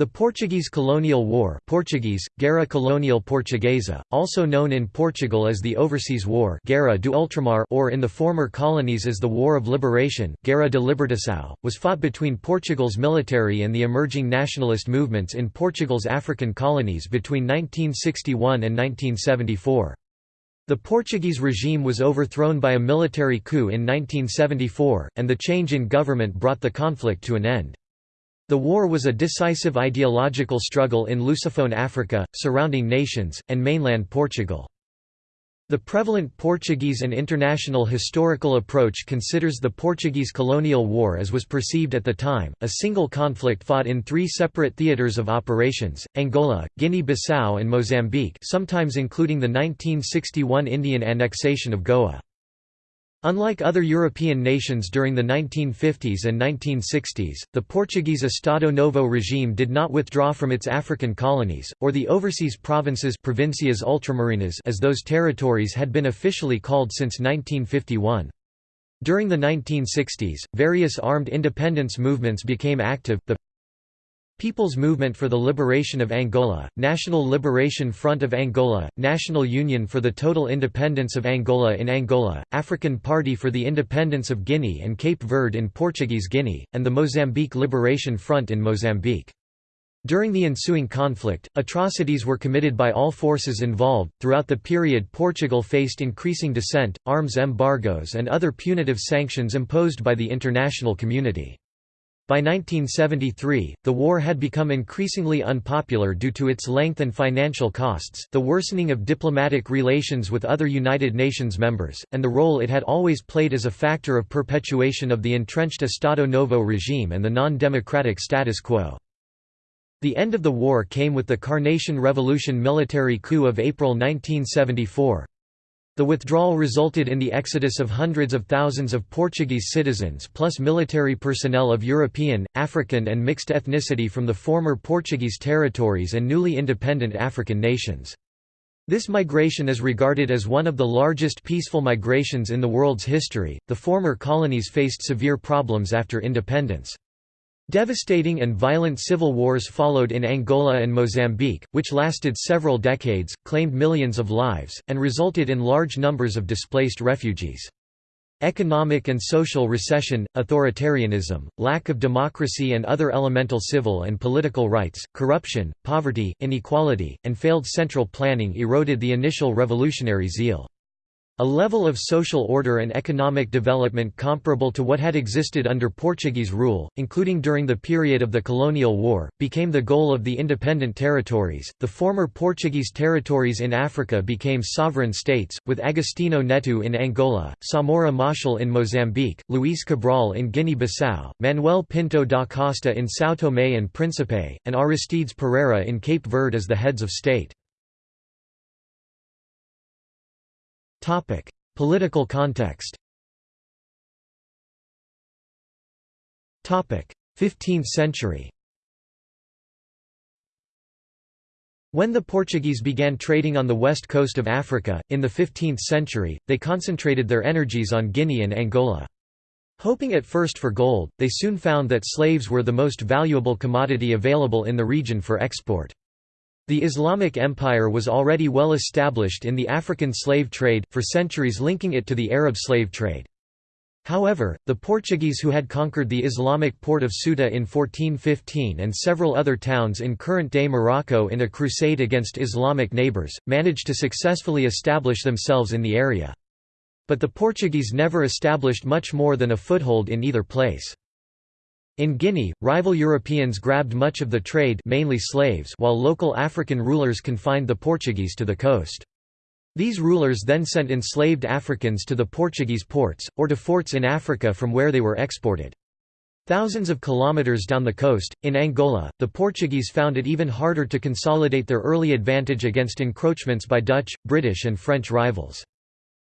The Portuguese Colonial War Portuguese, Guerra Colonial Portuguesa, also known in Portugal as the Overseas War Guerra do Ultramar or in the former colonies as the War of Liberation Guerra de Libertação, was fought between Portugal's military and the emerging nationalist movements in Portugal's African colonies between 1961 and 1974. The Portuguese regime was overthrown by a military coup in 1974, and the change in government brought the conflict to an end. The war was a decisive ideological struggle in Lusophone Africa, surrounding nations, and mainland Portugal. The prevalent Portuguese and international historical approach considers the Portuguese colonial war as was perceived at the time, a single conflict fought in three separate theatres of operations, Angola, Guinea-Bissau and Mozambique sometimes including the 1961 Indian annexation of Goa. Unlike other European nations during the 1950s and 1960s, the Portuguese Estado Novo regime did not withdraw from its African colonies, or the overseas provinces provincias ultramarinas as those territories had been officially called since 1951. During the 1960s, various armed independence movements became active, the People's Movement for the Liberation of Angola, National Liberation Front of Angola, National Union for the Total Independence of Angola in Angola, African Party for the Independence of Guinea and Cape Verde in Portuguese Guinea, and the Mozambique Liberation Front in Mozambique. During the ensuing conflict, atrocities were committed by all forces involved. Throughout the period, Portugal faced increasing dissent, arms embargoes, and other punitive sanctions imposed by the international community. By 1973, the war had become increasingly unpopular due to its length and financial costs, the worsening of diplomatic relations with other United Nations members, and the role it had always played as a factor of perpetuation of the entrenched Estado Novo regime and the non-democratic status quo. The end of the war came with the Carnation Revolution military coup of April 1974. The withdrawal resulted in the exodus of hundreds of thousands of Portuguese citizens plus military personnel of European, African and mixed ethnicity from the former Portuguese territories and newly independent African nations. This migration is regarded as one of the largest peaceful migrations in the world's history. The former colonies faced severe problems after independence. Devastating and violent civil wars followed in Angola and Mozambique, which lasted several decades, claimed millions of lives, and resulted in large numbers of displaced refugees. Economic and social recession, authoritarianism, lack of democracy and other elemental civil and political rights, corruption, poverty, inequality, and failed central planning eroded the initial revolutionary zeal. A level of social order and economic development comparable to what had existed under Portuguese rule, including during the period of the colonial war, became the goal of the independent territories. The former Portuguese territories in Africa became sovereign states, with Agostinho Neto in Angola, Samora Machel in Mozambique, Luís Cabral in Guinea-Bissau, Manuel Pinto da Costa in São Tomé and Príncipe, and Aristides Pereira in Cape Verde as the heads of state. Topic: Political context. Topic: 15th century. When the Portuguese began trading on the west coast of Africa, in the 15th century, they concentrated their energies on Guinea and Angola. Hoping at first for gold, they soon found that slaves were the most valuable commodity available in the region for export. The Islamic Empire was already well established in the African slave trade, for centuries linking it to the Arab slave trade. However, the Portuguese who had conquered the Islamic port of Ceuta in 1415 and several other towns in current-day Morocco in a crusade against Islamic neighbours, managed to successfully establish themselves in the area. But the Portuguese never established much more than a foothold in either place. In Guinea, rival Europeans grabbed much of the trade mainly slaves while local African rulers confined the Portuguese to the coast. These rulers then sent enslaved Africans to the Portuguese ports, or to forts in Africa from where they were exported. Thousands of kilometers down the coast, in Angola, the Portuguese found it even harder to consolidate their early advantage against encroachments by Dutch, British and French rivals.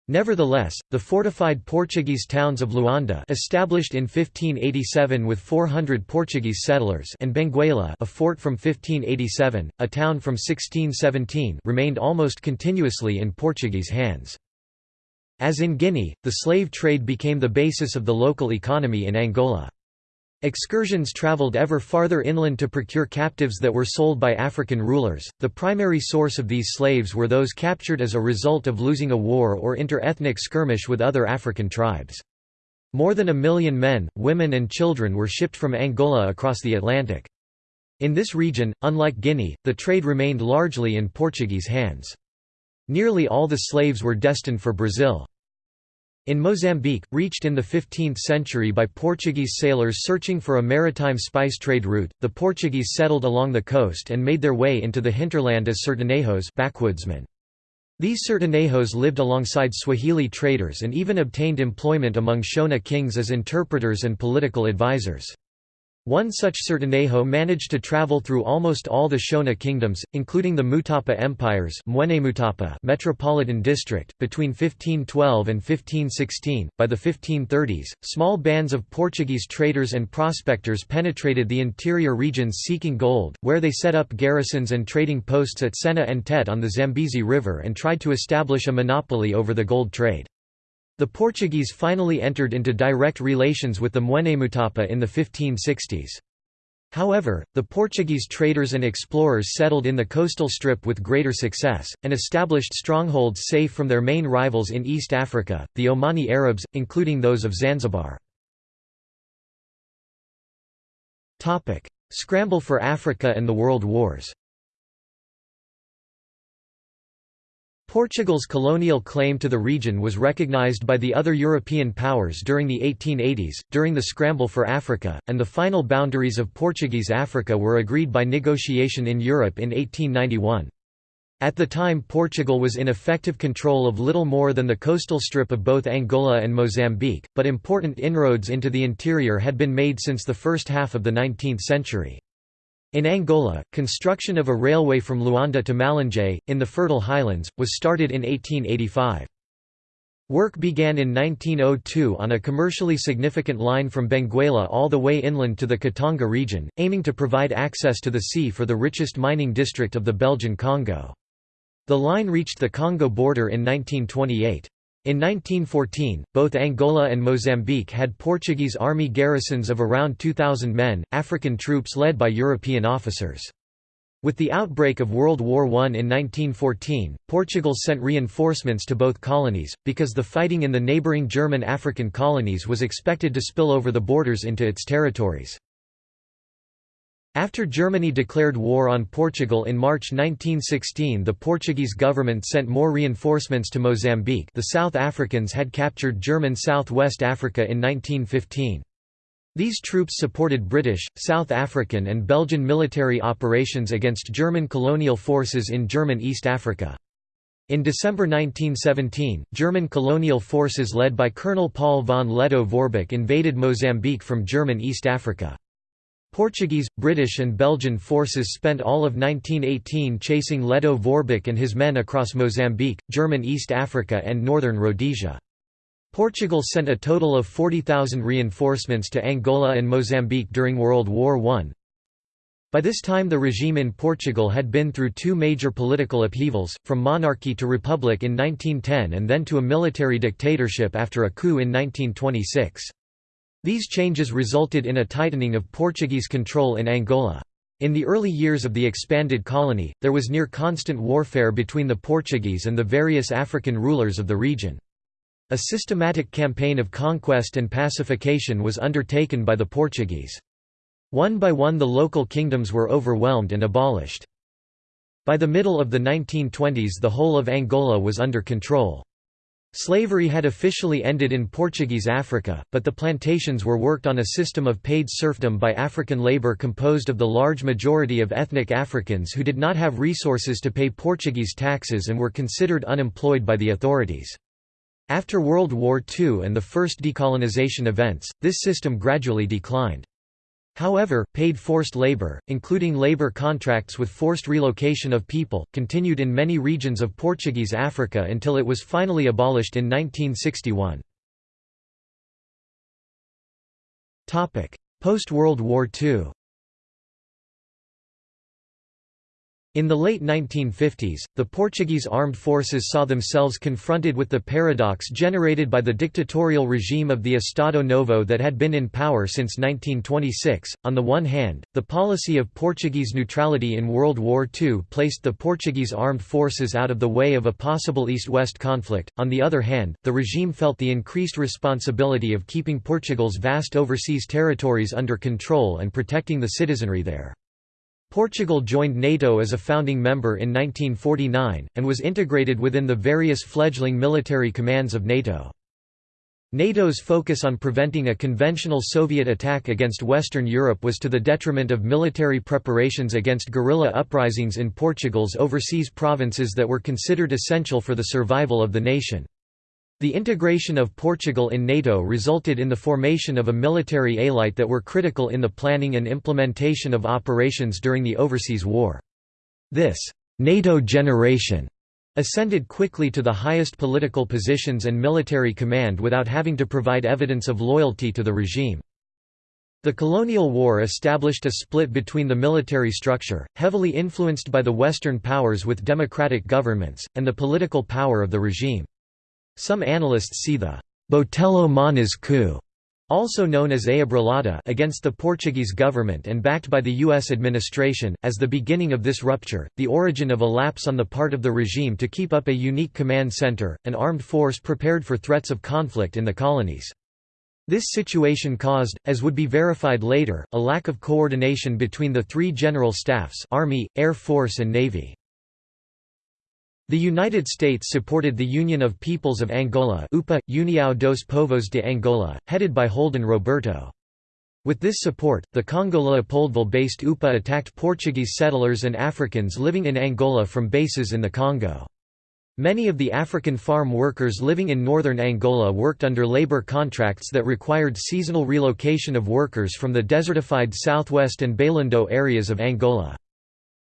Nevertheless, the fortified Portuguese towns of Luanda established in 1587 with 400 Portuguese settlers and Benguela a fort from 1587, a town from 1617 remained almost continuously in Portuguese hands. As in Guinea, the slave trade became the basis of the local economy in Angola. Excursions traveled ever farther inland to procure captives that were sold by African rulers. The primary source of these slaves were those captured as a result of losing a war or inter-ethnic skirmish with other African tribes. More than a million men, women and children were shipped from Angola across the Atlantic. In this region, unlike Guinea, the trade remained largely in Portuguese hands. Nearly all the slaves were destined for Brazil. In Mozambique, reached in the 15th century by Portuguese sailors searching for a maritime spice trade route, the Portuguese settled along the coast and made their way into the hinterland as sertanejos backwoodsmen. These sertanejos lived alongside Swahili traders and even obtained employment among Shona kings as interpreters and political advisors. One such Sertanejo managed to travel through almost all the Shona kingdoms, including the Mutapa empires metropolitan district, between 1512 and 1516. By the 1530s, small bands of Portuguese traders and prospectors penetrated the interior regions seeking gold, where they set up garrisons and trading posts at Sena and Tete on the Zambezi River and tried to establish a monopoly over the gold trade. The Portuguese finally entered into direct relations with the Mutapa in the 1560s. However, the Portuguese traders and explorers settled in the coastal strip with greater success, and established strongholds safe from their main rivals in East Africa, the Omani Arabs, including those of Zanzibar. Scramble for Africa and the World Wars Portugal's colonial claim to the region was recognized by the other European powers during the 1880s, during the scramble for Africa, and the final boundaries of Portuguese Africa were agreed by negotiation in Europe in 1891. At the time Portugal was in effective control of little more than the coastal strip of both Angola and Mozambique, but important inroads into the interior had been made since the first half of the 19th century. In Angola, construction of a railway from Luanda to Malanje, in the Fertile Highlands, was started in 1885. Work began in 1902 on a commercially significant line from Benguela all the way inland to the Katanga region, aiming to provide access to the sea for the richest mining district of the Belgian Congo. The line reached the Congo border in 1928. In 1914, both Angola and Mozambique had Portuguese army garrisons of around 2,000 men, African troops led by European officers. With the outbreak of World War I in 1914, Portugal sent reinforcements to both colonies, because the fighting in the neighbouring German African colonies was expected to spill over the borders into its territories. After Germany declared war on Portugal in March 1916 the Portuguese government sent more reinforcements to Mozambique the South Africans had captured German South-West Africa in 1915. These troops supported British, South African and Belgian military operations against German colonial forces in German East Africa. In December 1917, German colonial forces led by Colonel Paul von Lettow-Vorbeck invaded Mozambique from German East Africa. Portuguese, British and Belgian forces spent all of 1918 chasing Lettow-Vorbeck and his men across Mozambique, German East Africa and northern Rhodesia. Portugal sent a total of 40,000 reinforcements to Angola and Mozambique during World War I. By this time the regime in Portugal had been through two major political upheavals, from monarchy to republic in 1910 and then to a military dictatorship after a coup in 1926. These changes resulted in a tightening of Portuguese control in Angola. In the early years of the expanded colony, there was near constant warfare between the Portuguese and the various African rulers of the region. A systematic campaign of conquest and pacification was undertaken by the Portuguese. One by one the local kingdoms were overwhelmed and abolished. By the middle of the 1920s the whole of Angola was under control. Slavery had officially ended in Portuguese Africa, but the plantations were worked on a system of paid serfdom by African labor composed of the large majority of ethnic Africans who did not have resources to pay Portuguese taxes and were considered unemployed by the authorities. After World War II and the first decolonization events, this system gradually declined. However, paid forced labor, including labor contracts with forced relocation of people, continued in many regions of Portuguese Africa until it was finally abolished in 1961. Post-World War II In the late 1950s, the Portuguese armed forces saw themselves confronted with the paradox generated by the dictatorial regime of the Estado Novo that had been in power since 1926. On the one hand, the policy of Portuguese neutrality in World War II placed the Portuguese armed forces out of the way of a possible East-West conflict. On the other hand, the regime felt the increased responsibility of keeping Portugal's vast overseas territories under control and protecting the citizenry there. Portugal joined NATO as a founding member in 1949, and was integrated within the various fledgling military commands of NATO. NATO's focus on preventing a conventional Soviet attack against Western Europe was to the detriment of military preparations against guerrilla uprisings in Portugal's overseas provinces that were considered essential for the survival of the nation. The integration of Portugal in NATO resulted in the formation of a military elite that were critical in the planning and implementation of operations during the Overseas War. This NATO generation ascended quickly to the highest political positions and military command without having to provide evidence of loyalty to the regime. The colonial war established a split between the military structure, heavily influenced by the Western powers with democratic governments, and the political power of the regime. Some analysts see the Botelho Moniz coup also known as Abrilada against the Portuguese government and backed by the U.S. administration, as the beginning of this rupture, the origin of a lapse on the part of the regime to keep up a unique command center, an armed force prepared for threats of conflict in the colonies. This situation caused, as would be verified later, a lack of coordination between the three general staffs Army, Air Force and Navy. The United States supported the Union of Peoples of Angola UPA, União dos Povos de Angola, headed by Holden Roberto. With this support, the Congo Leopoldville-based UPA attacked Portuguese settlers and Africans living in Angola from bases in the Congo. Many of the African farm workers living in northern Angola worked under labor contracts that required seasonal relocation of workers from the desertified southwest and Bailundo areas of Angola.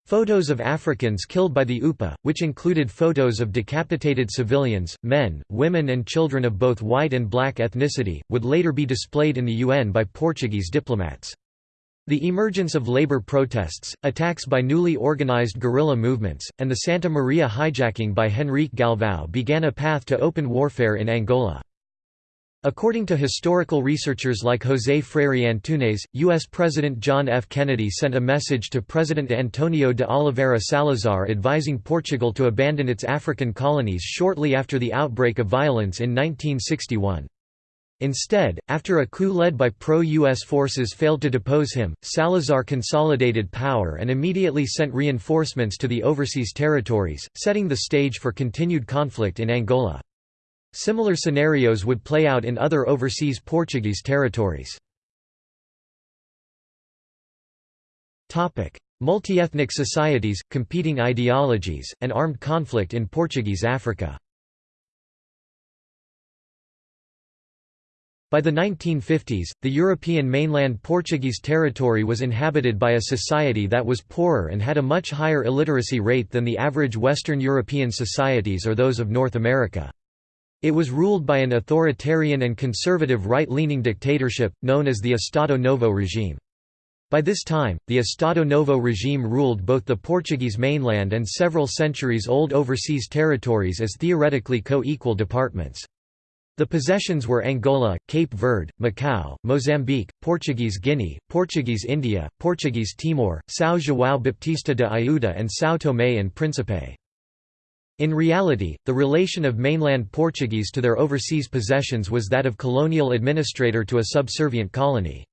Photos of Africans killed by the UPA, which included photos of decapitated civilians, men, women and children of both white and black ethnicity, would later be displayed in the UN by Portuguese diplomats. The emergence of labor protests, attacks by newly organized guerrilla movements, and the Santa Maria hijacking by Henrique Galvão began a path to open warfare in Angola. According to historical researchers like José Freire Antunes, U.S. President John F. Kennedy sent a message to President Antonio de Oliveira Salazar advising Portugal to abandon its African colonies shortly after the outbreak of violence in 1961. Instead, after a coup led by pro-U.S. forces failed to depose him, Salazar consolidated power and immediately sent reinforcements to the overseas territories, setting the stage for continued conflict in Angola. Similar scenarios would play out in other overseas Portuguese territories. Multi-ethnic societies, competing ideologies, and armed conflict in Portuguese Africa By the 1950s, the European mainland Portuguese territory was inhabited by a society that was poorer and had a much higher illiteracy rate than the average Western European societies or those of North America. It was ruled by an authoritarian and conservative right-leaning dictatorship, known as the Estado Novo regime. By this time, the Estado Novo regime ruled both the Portuguese mainland and several centuries-old overseas territories as theoretically co-equal departments. The possessions were Angola, Cape Verde, Macau, Mozambique, Portuguese Guinea, Portuguese India, Portuguese Timor, São João Baptista de Ayuda and São Tomé and Príncipe. In reality, the relation of mainland Portuguese to their overseas possessions was that of colonial administrator to a subservient colony.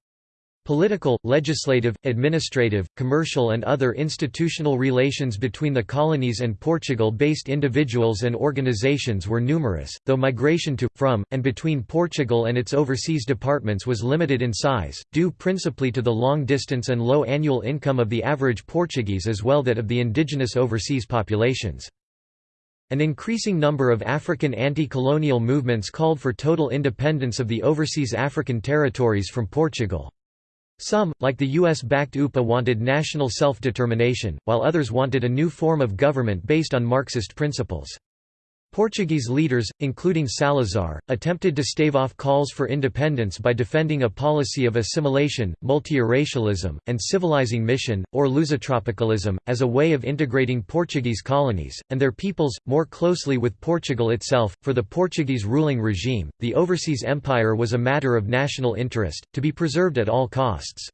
Political, legislative, administrative, commercial and other institutional relations between the colonies and Portugal-based individuals and organizations were numerous, though migration to, from, and between Portugal and its overseas departments was limited in size, due principally to the long distance and low annual income of the average Portuguese as well that of the indigenous overseas populations. An increasing number of African anti-colonial movements called for total independence of the overseas African territories from Portugal. Some, like the US-backed UPA wanted national self-determination, while others wanted a new form of government based on Marxist principles. Portuguese leaders, including Salazar, attempted to stave off calls for independence by defending a policy of assimilation, multiracialism, and civilizing mission, or lusotropicalism, as a way of integrating Portuguese colonies, and their peoples, more closely with Portugal itself. For the Portuguese ruling regime, the overseas empire was a matter of national interest, to be preserved at all costs.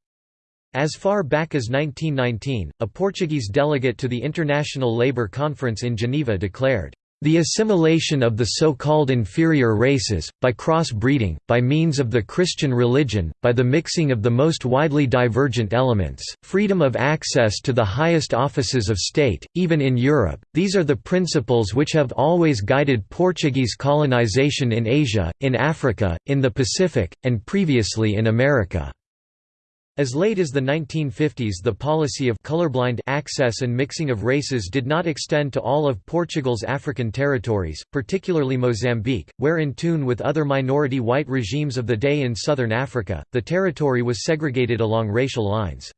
As far back as 1919, a Portuguese delegate to the International Labour Conference in Geneva declared, the assimilation of the so-called inferior races, by cross-breeding, by means of the Christian religion, by the mixing of the most widely divergent elements, freedom of access to the highest offices of state, even in Europe, these are the principles which have always guided Portuguese colonization in Asia, in Africa, in the Pacific, and previously in America. As late as the 1950s the policy of colorblind access and mixing of races did not extend to all of Portugal's African territories, particularly Mozambique, where in tune with other minority white regimes of the day in southern Africa, the territory was segregated along racial lines.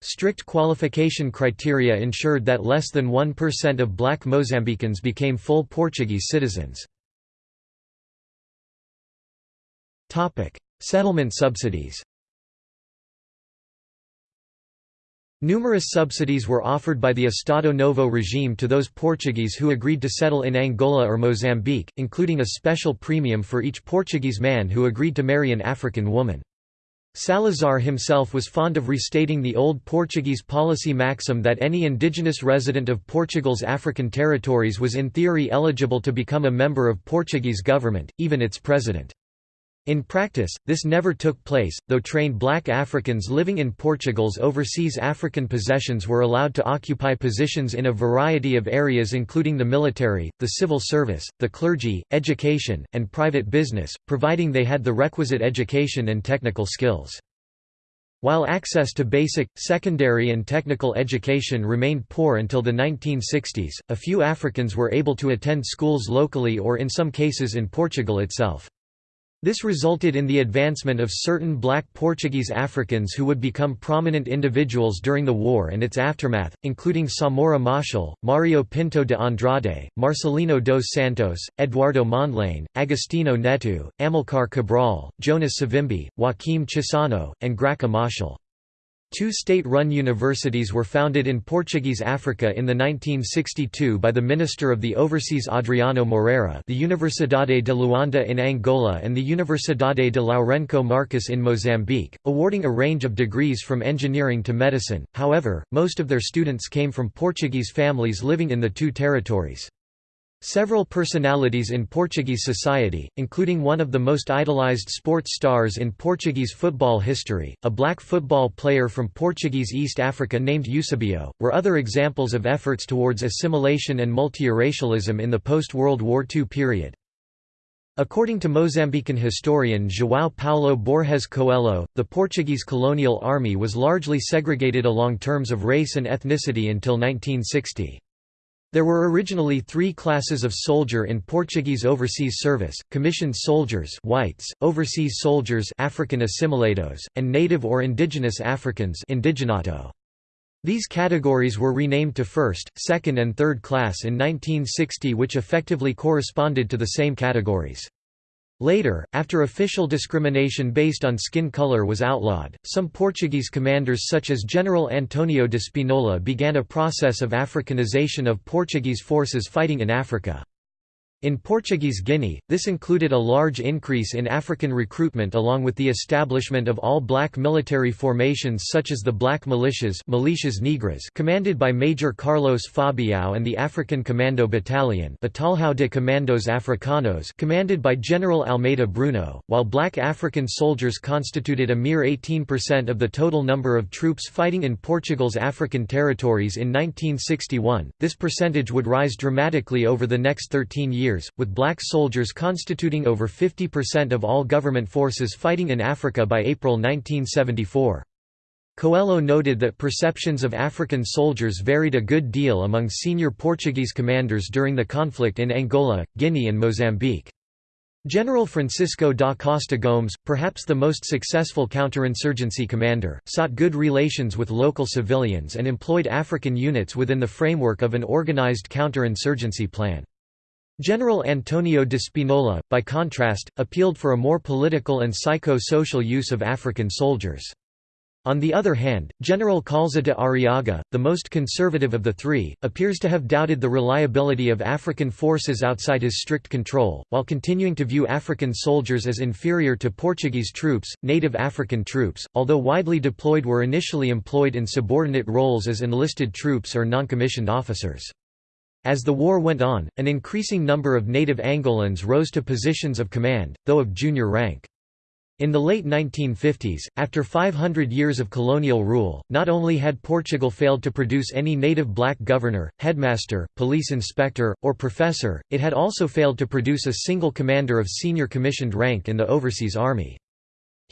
Strict qualification criteria ensured that less than 1% of black Mozambicans became full Portuguese citizens. Settlement subsidies Numerous subsidies were offered by the Estado Novo regime to those Portuguese who agreed to settle in Angola or Mozambique, including a special premium for each Portuguese man who agreed to marry an African woman. Salazar himself was fond of restating the old Portuguese policy maxim that any indigenous resident of Portugal's African territories was in theory eligible to become a member of Portuguese government, even its president. In practice, this never took place, though trained black Africans living in Portugal's overseas African possessions were allowed to occupy positions in a variety of areas including the military, the civil service, the clergy, education, and private business, providing they had the requisite education and technical skills. While access to basic, secondary and technical education remained poor until the 1960s, a few Africans were able to attend schools locally or in some cases in Portugal itself. This resulted in the advancement of certain black Portuguese Africans who would become prominent individuals during the war and its aftermath, including Samora Machel, Mario Pinto de Andrade, Marcelino dos Santos, Eduardo Mondlane, Agostinho Neto, Amilcar Cabral, Jonas Savimbi, Joaquim Chissano, and Graca Machel. Two state-run universities were founded in Portuguese Africa in the 1962 by the Minister of the Overseas Adriano Moreira the Universidade de Luanda in Angola and the Universidade de Lourenço Marques in Mozambique, awarding a range of degrees from engineering to medicine, however, most of their students came from Portuguese families living in the two territories. Several personalities in Portuguese society, including one of the most idolized sports stars in Portuguese football history, a black football player from Portuguese East Africa named Eusebio, were other examples of efforts towards assimilation and multiracialism in the post-World War II period. According to Mozambican historian João Paulo Borges Coelho, the Portuguese colonial army was largely segregated along terms of race and ethnicity until 1960. There were originally three classes of soldier in Portuguese overseas service, commissioned soldiers whites, overseas soldiers African assimilados, and native or indigenous Africans indigenato. These categories were renamed to first, second and third class in 1960 which effectively corresponded to the same categories. Later, after official discrimination based on skin color was outlawed, some Portuguese commanders such as General Antonio de Spinola began a process of Africanization of Portuguese forces fighting in Africa. In Portuguese Guinea, this included a large increase in African recruitment along with the establishment of all-black military formations such as the Black Militias Militias Negras commanded by Major Carlos Fabiao and the African Commando Battalion Batalhão de Comandos Africanos commanded by General Almeida Bruno, while black African soldiers constituted a mere 18% of the total number of troops fighting in Portugal's African territories in 1961, this percentage would rise dramatically over the next 13 years years, with black soldiers constituting over 50% of all government forces fighting in Africa by April 1974. Coelho noted that perceptions of African soldiers varied a good deal among senior Portuguese commanders during the conflict in Angola, Guinea and Mozambique. General Francisco da Costa Gomes, perhaps the most successful counterinsurgency commander, sought good relations with local civilians and employed African units within the framework of an organized counterinsurgency plan. General Antonio de Spinola, by contrast, appealed for a more political and psycho-social use of African soldiers. On the other hand, General Kaúlza de Arriaga, the most conservative of the three, appears to have doubted the reliability of African forces outside his strict control, while continuing to view African soldiers as inferior to Portuguese troops. Native African troops, although widely deployed, were initially employed in subordinate roles as enlisted troops or non-commissioned officers. As the war went on, an increasing number of native Angolans rose to positions of command, though of junior rank. In the late 1950s, after 500 years of colonial rule, not only had Portugal failed to produce any native black governor, headmaster, police inspector, or professor, it had also failed to produce a single commander of senior commissioned rank in the overseas army.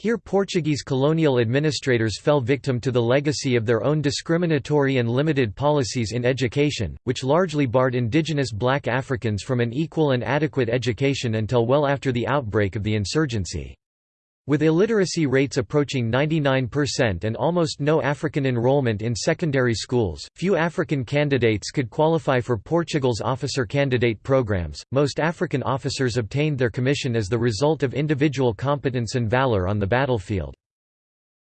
Here Portuguese colonial administrators fell victim to the legacy of their own discriminatory and limited policies in education, which largely barred indigenous black Africans from an equal and adequate education until well after the outbreak of the insurgency. With illiteracy rates approaching 99% and almost no African enrollment in secondary schools, few African candidates could qualify for Portugal's officer candidate programs. Most African officers obtained their commission as the result of individual competence and valor on the battlefield.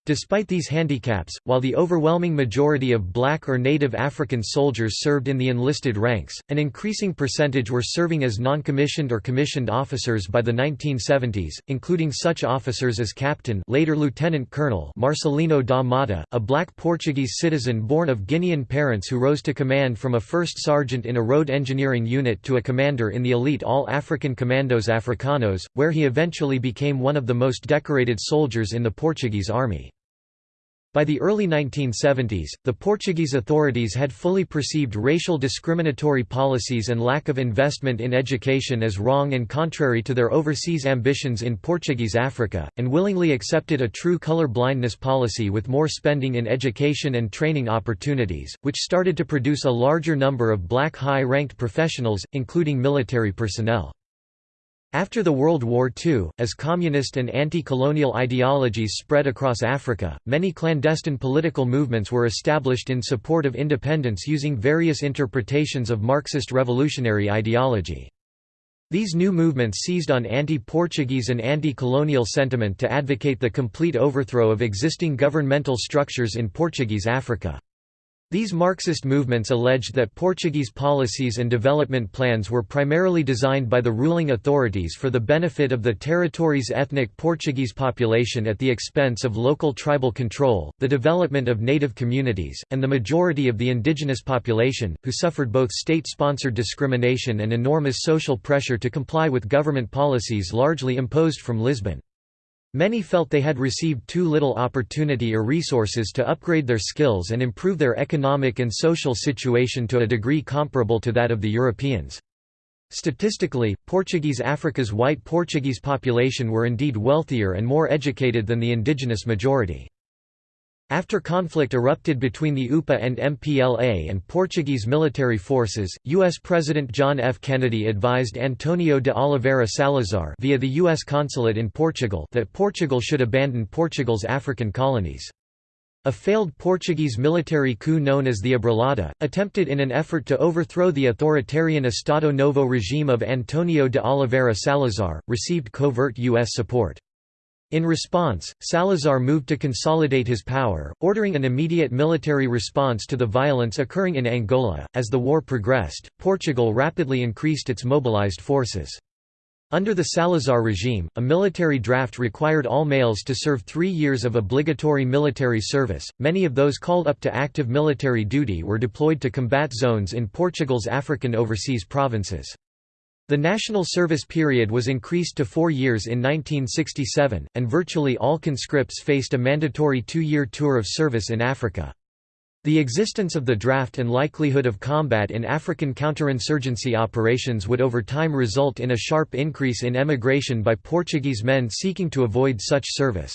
Despite these handicaps, while the overwhelming majority of black or native African soldiers served in the enlisted ranks, an increasing percentage were serving as non-commissioned or commissioned officers by the 1970s, including such officers as Captain later Lieutenant Colonel Marcelino da Mata, a black Portuguese citizen born of Guinean parents who rose to command from a first sergeant in a road engineering unit to a commander in the elite All-African Commandos Africanos, where he eventually became one of the most decorated soldiers in the Portuguese army. By the early 1970s, the Portuguese authorities had fully perceived racial discriminatory policies and lack of investment in education as wrong and contrary to their overseas ambitions in Portuguese Africa, and willingly accepted a true color blindness policy with more spending in education and training opportunities, which started to produce a larger number of black high-ranked professionals, including military personnel. After the World War II, as communist and anti-colonial ideologies spread across Africa, many clandestine political movements were established in support of independence using various interpretations of Marxist revolutionary ideology. These new movements seized on anti-Portuguese and anti-colonial sentiment to advocate the complete overthrow of existing governmental structures in Portuguese Africa. These Marxist movements alleged that Portuguese policies and development plans were primarily designed by the ruling authorities for the benefit of the territory's ethnic Portuguese population at the expense of local tribal control, the development of native communities, and the majority of the indigenous population, who suffered both state-sponsored discrimination and enormous social pressure to comply with government policies largely imposed from Lisbon. Many felt they had received too little opportunity or resources to upgrade their skills and improve their economic and social situation to a degree comparable to that of the Europeans. Statistically, Portuguese Africa's white Portuguese population were indeed wealthier and more educated than the indigenous majority. After conflict erupted between the UPA and MPLA and Portuguese military forces, U.S. President John F. Kennedy advised Antonio de Oliveira Salazar via the U.S. consulate in Portugal that Portugal should abandon Portugal's African colonies. A failed Portuguese military coup known as the Abrilada, attempted in an effort to overthrow the authoritarian Estado Novo regime of Antonio de Oliveira Salazar, received covert U.S. support. In response, Salazar moved to consolidate his power, ordering an immediate military response to the violence occurring in Angola. As the war progressed, Portugal rapidly increased its mobilized forces. Under the Salazar regime, a military draft required all males to serve three years of obligatory military service. Many of those called up to active military duty were deployed to combat zones in Portugal's African overseas provinces. The national service period was increased to four years in 1967, and virtually all conscripts faced a mandatory two-year tour of service in Africa. The existence of the draft and likelihood of combat in African counterinsurgency operations would over time result in a sharp increase in emigration by Portuguese men seeking to avoid such service.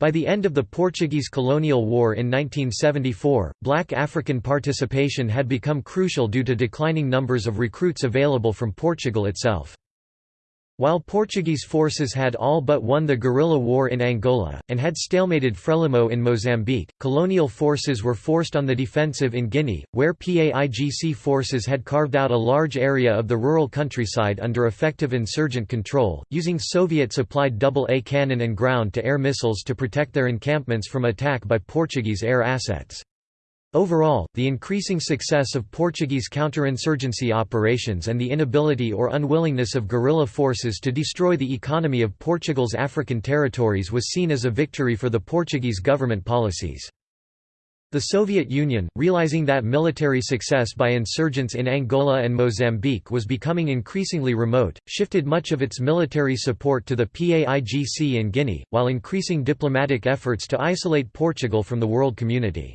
By the end of the Portuguese colonial war in 1974, black African participation had become crucial due to declining numbers of recruits available from Portugal itself. While Portuguese forces had all but won the guerrilla war in Angola, and had stalemated Frelimo in Mozambique, colonial forces were forced on the defensive in Guinea, where PAIGC forces had carved out a large area of the rural countryside under effective insurgent control, using Soviet-supplied double-A cannon and ground-to-air missiles to protect their encampments from attack by Portuguese air assets. Overall, the increasing success of Portuguese counterinsurgency operations and the inability or unwillingness of guerrilla forces to destroy the economy of Portugal's African territories was seen as a victory for the Portuguese government policies. The Soviet Union, realizing that military success by insurgents in Angola and Mozambique was becoming increasingly remote, shifted much of its military support to the PAIGC in Guinea, while increasing diplomatic efforts to isolate Portugal from the world community.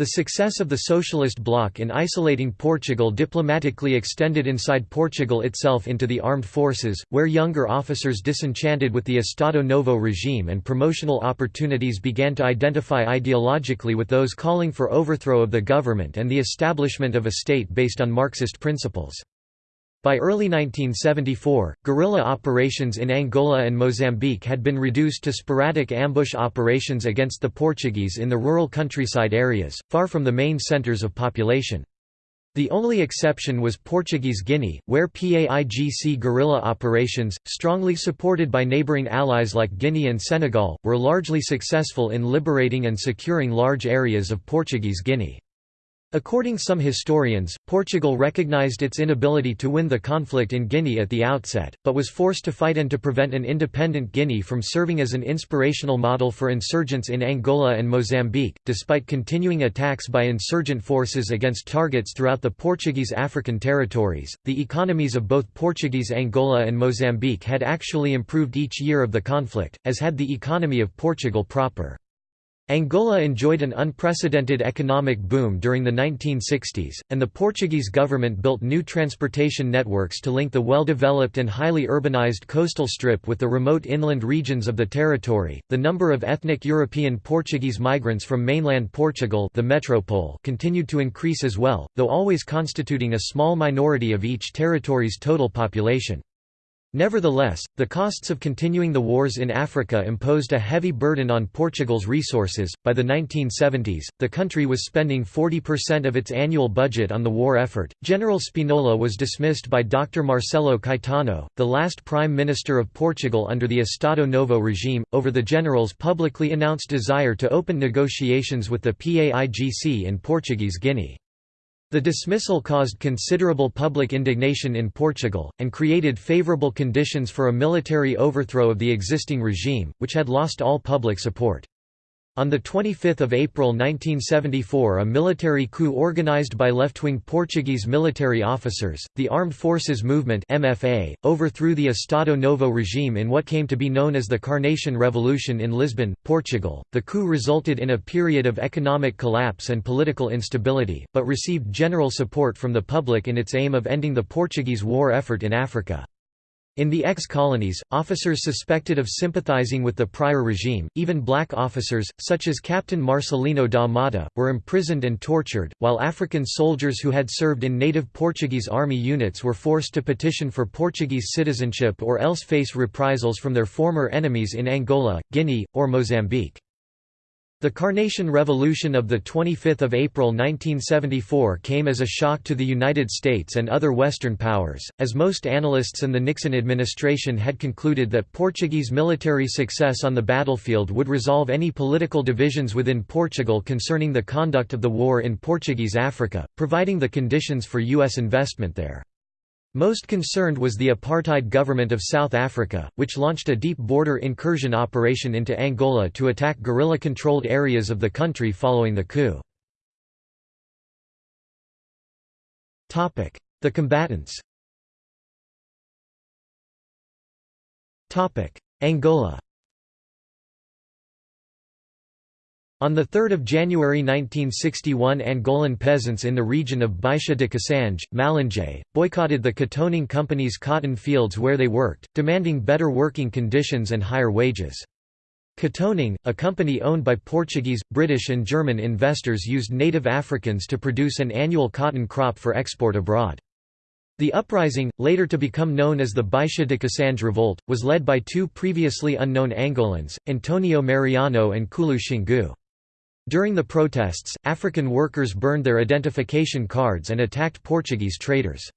The success of the Socialist bloc in isolating Portugal diplomatically extended inside Portugal itself into the armed forces, where younger officers disenchanted with the Estado Novo regime and promotional opportunities began to identify ideologically with those calling for overthrow of the government and the establishment of a state based on Marxist principles. By early 1974, guerrilla operations in Angola and Mozambique had been reduced to sporadic ambush operations against the Portuguese in the rural countryside areas, far from the main centres of population. The only exception was Portuguese Guinea, where PAIGC guerrilla operations, strongly supported by neighbouring allies like Guinea and Senegal, were largely successful in liberating and securing large areas of Portuguese Guinea. According to some historians, Portugal recognized its inability to win the conflict in Guinea at the outset, but was forced to fight and to prevent an independent Guinea from serving as an inspirational model for insurgents in Angola and Mozambique. Despite continuing attacks by insurgent forces against targets throughout the Portuguese African territories, the economies of both Portuguese Angola and Mozambique had actually improved each year of the conflict, as had the economy of Portugal proper. Angola enjoyed an unprecedented economic boom during the 1960s, and the Portuguese government built new transportation networks to link the well-developed and highly urbanized coastal strip with the remote inland regions of the territory. The number of ethnic European Portuguese migrants from mainland Portugal, the metropole, continued to increase as well, though always constituting a small minority of each territory's total population. Nevertheless, the costs of continuing the wars in Africa imposed a heavy burden on Portugal's resources. By the 1970s, the country was spending 40% of its annual budget on the war effort. General Spinola was dismissed by Dr. Marcelo Caetano, the last Prime Minister of Portugal under the Estado Novo regime, over the general's publicly announced desire to open negotiations with the PAIGC in Portuguese Guinea. The dismissal caused considerable public indignation in Portugal, and created favourable conditions for a military overthrow of the existing regime, which had lost all public support. On 25 April 1974 a military coup organized by left-wing Portuguese military officers, the Armed Forces Movement MFA, overthrew the Estado Novo regime in what came to be known as the Carnation Revolution in Lisbon, Portugal. The coup resulted in a period of economic collapse and political instability, but received general support from the public in its aim of ending the Portuguese war effort in Africa. In the ex-colonies, officers suspected of sympathizing with the prior regime, even black officers, such as Captain Marcelino da Mata, were imprisoned and tortured, while African soldiers who had served in native Portuguese army units were forced to petition for Portuguese citizenship or else face reprisals from their former enemies in Angola, Guinea, or Mozambique. The Carnation Revolution of 25 April 1974 came as a shock to the United States and other Western powers, as most analysts and the Nixon administration had concluded that Portuguese military success on the battlefield would resolve any political divisions within Portugal concerning the conduct of the war in Portuguese Africa, providing the conditions for U.S. investment there. Most concerned was the apartheid government of South Africa, which launched a deep border incursion operation into Angola to attack guerrilla-controlled areas of the country following the coup. The combatants Angola On 3 January 1961 Angolan peasants in the region of Baixa de Cassange, Malanje, boycotted the Cotonang Company's cotton fields where they worked, demanding better working conditions and higher wages. Cotonang, a company owned by Portuguese, British and German investors used native Africans to produce an annual cotton crop for export abroad. The uprising, later to become known as the Baixa de Cassange Revolt, was led by two previously unknown Angolans, Antonio Mariano and Kulu Xingu. During the protests, African workers burned their identification cards and attacked Portuguese traders.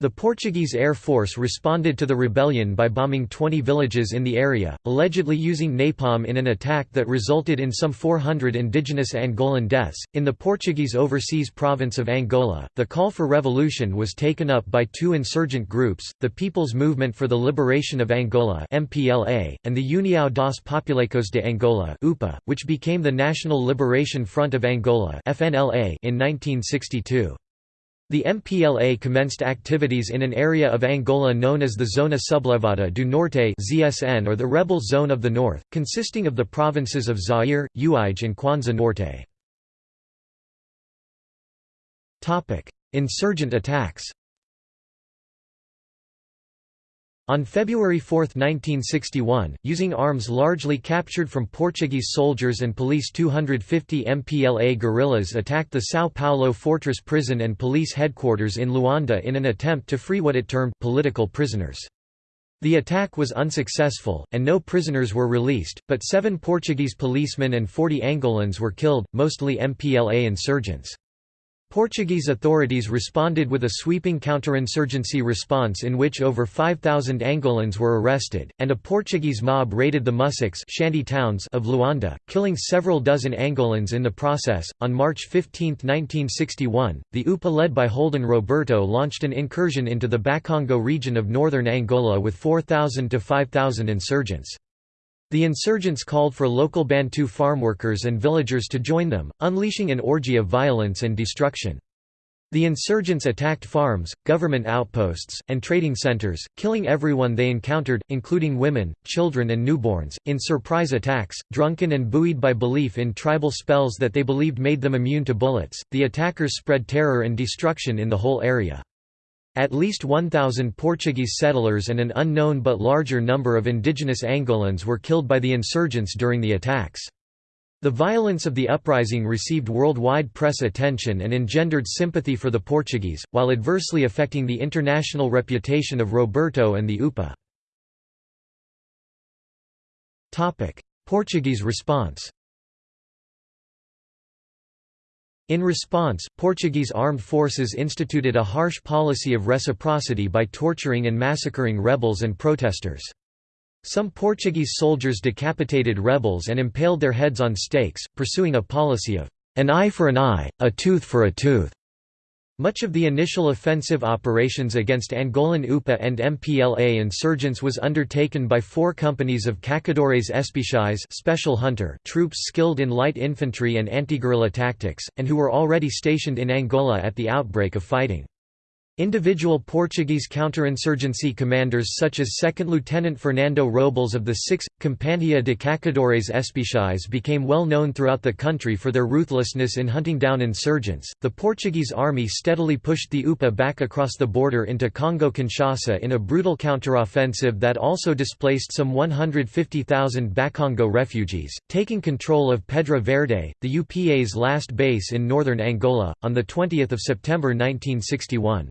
The Portuguese Air Force responded to the rebellion by bombing 20 villages in the area, allegedly using napalm in an attack that resulted in some 400 indigenous Angolan deaths. In the Portuguese overseas province of Angola, the call for revolution was taken up by two insurgent groups, the People's Movement for the Liberation of Angola (MPLA) and the União dos Populares de Angola (UPA), which became the National Liberation Front of Angola (FNLA) in 1962. The MPLA commenced activities in an area of Angola known as the Zona Sublevada do Norte (ZSN) or the Rebel Zone of the North, consisting of the provinces of Zaire, Uige and Kwanza Norte. Insurgent attacks. On February 4, 1961, using arms largely captured from Portuguese soldiers and police 250 MPLA guerrillas attacked the São Paulo Fortress prison and police headquarters in Luanda in an attempt to free what it termed political prisoners. The attack was unsuccessful, and no prisoners were released, but seven Portuguese policemen and 40 Angolans were killed, mostly MPLA insurgents. Portuguese authorities responded with a sweeping counterinsurgency response in which over 5,000 Angolans were arrested, and a Portuguese mob raided the musseques shanty towns of Luanda, killing several dozen Angolans in the process. On March 15, 1961, the UPA led by Holden Roberto launched an incursion into the Bakongo region of northern Angola with 4,000 to 5,000 insurgents. The insurgents called for local Bantu farmworkers and villagers to join them, unleashing an orgy of violence and destruction. The insurgents attacked farms, government outposts, and trading centers, killing everyone they encountered, including women, children, and newborns, in surprise attacks. Drunken and buoyed by belief in tribal spells that they believed made them immune to bullets, the attackers spread terror and destruction in the whole area. At least 1,000 Portuguese settlers and an unknown but larger number of indigenous Angolans were killed by the insurgents during the attacks. The violence of the uprising received worldwide press attention and engendered sympathy for the Portuguese, while adversely affecting the international reputation of Roberto and the UPA. Portuguese response In response, Portuguese armed forces instituted a harsh policy of reciprocity by torturing and massacring rebels and protesters. Some Portuguese soldiers decapitated rebels and impaled their heads on stakes, pursuing a policy of an eye for an eye, a tooth for a tooth. Much of the initial offensive operations against Angolan UPA and MPLA insurgents was undertaken by four companies of Caçadores Especiais special hunter troops skilled in light infantry and anti-guerrilla tactics, and who were already stationed in Angola at the outbreak of fighting. Individual Portuguese counterinsurgency commanders such as 2nd Lieutenant Fernando Robles of the 6th, Companhia de Caçadores Especiais became well known throughout the country for their ruthlessness in hunting down insurgents. The Portuguese army steadily pushed the UPA back across the border into Congo Kinshasa in a brutal counteroffensive that also displaced some 150,000 Bakongo refugees, taking control of Pedra Verde, the UPA's last base in northern Angola, on 20 September 1961.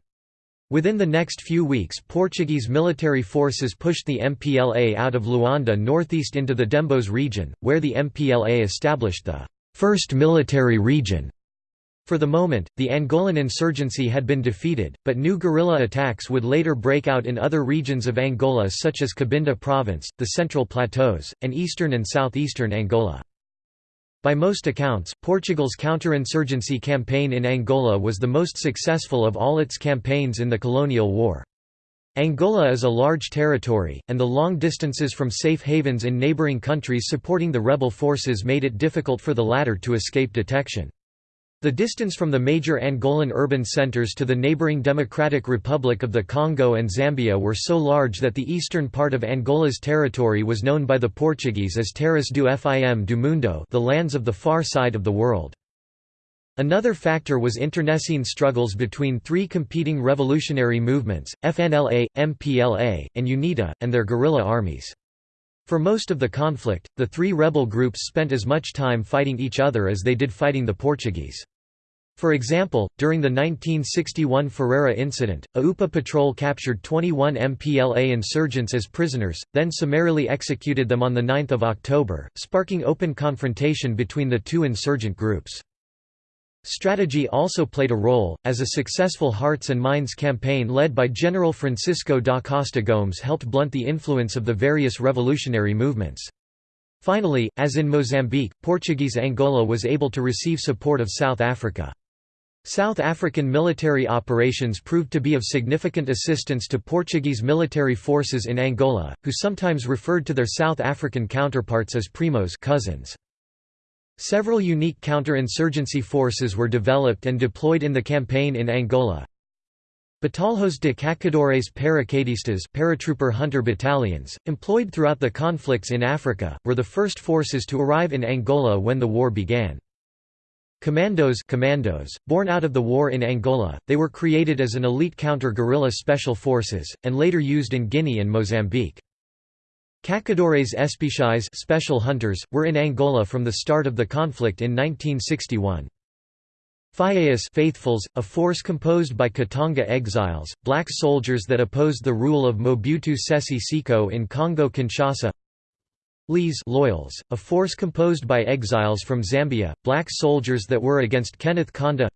Within the next few weeks Portuguese military forces pushed the MPLA out of Luanda northeast into the Dembos region, where the MPLA established the first military region. For the moment, the Angolan insurgency had been defeated, but new guerrilla attacks would later break out in other regions of Angola such as Cabinda Province, the Central Plateaus, and eastern and southeastern Angola. By most accounts, Portugal's counterinsurgency campaign in Angola was the most successful of all its campaigns in the colonial war. Angola is a large territory, and the long distances from safe havens in neighbouring countries supporting the rebel forces made it difficult for the latter to escape detection. The distance from the major Angolan urban centers to the neighboring Democratic Republic of the Congo and Zambia were so large that the eastern part of Angola's territory was known by the Portuguese as Terras do Fim do Mundo the lands of the far side of the world. Another factor was internecine struggles between three competing revolutionary movements, FNLA, MPLA, and UNITA, and their guerrilla armies. For most of the conflict, the three rebel groups spent as much time fighting each other as they did fighting the Portuguese. For example, during the 1961 Ferreira incident, a UPA patrol captured 21 MPLA insurgents as prisoners, then summarily executed them on 9 October, sparking open confrontation between the two insurgent groups. Strategy also played a role, as a successful Hearts and Minds campaign led by General Francisco da Costa Gomes helped blunt the influence of the various revolutionary movements. Finally, as in Mozambique, Portuguese Angola was able to receive support of South Africa. South African military operations proved to be of significant assistance to Portuguese military forces in Angola, who sometimes referred to their South African counterparts as primos cousins. Several unique counter-insurgency forces were developed and deployed in the campaign in Angola. Batalhões de Caçadores Pára-quedistas paratrooper hunter battalions, employed throughout the conflicts in Africa, were the first forces to arrive in Angola when the war began. Commandos commandos, born out of the war in Angola, they were created as an elite counter-guerrilla special forces, and later used in Guinea and Mozambique. Caçadores Especiais special hunters, were in Angola from the start of the conflict in 1961. Fiéis faithfuls, a force composed by Katanga exiles, black soldiers that opposed the rule of Mobutu Sese Seko in Congo-Kinshasa Leais loyals, a force composed by exiles from Zambia, black soldiers that were against Kenneth Kaunda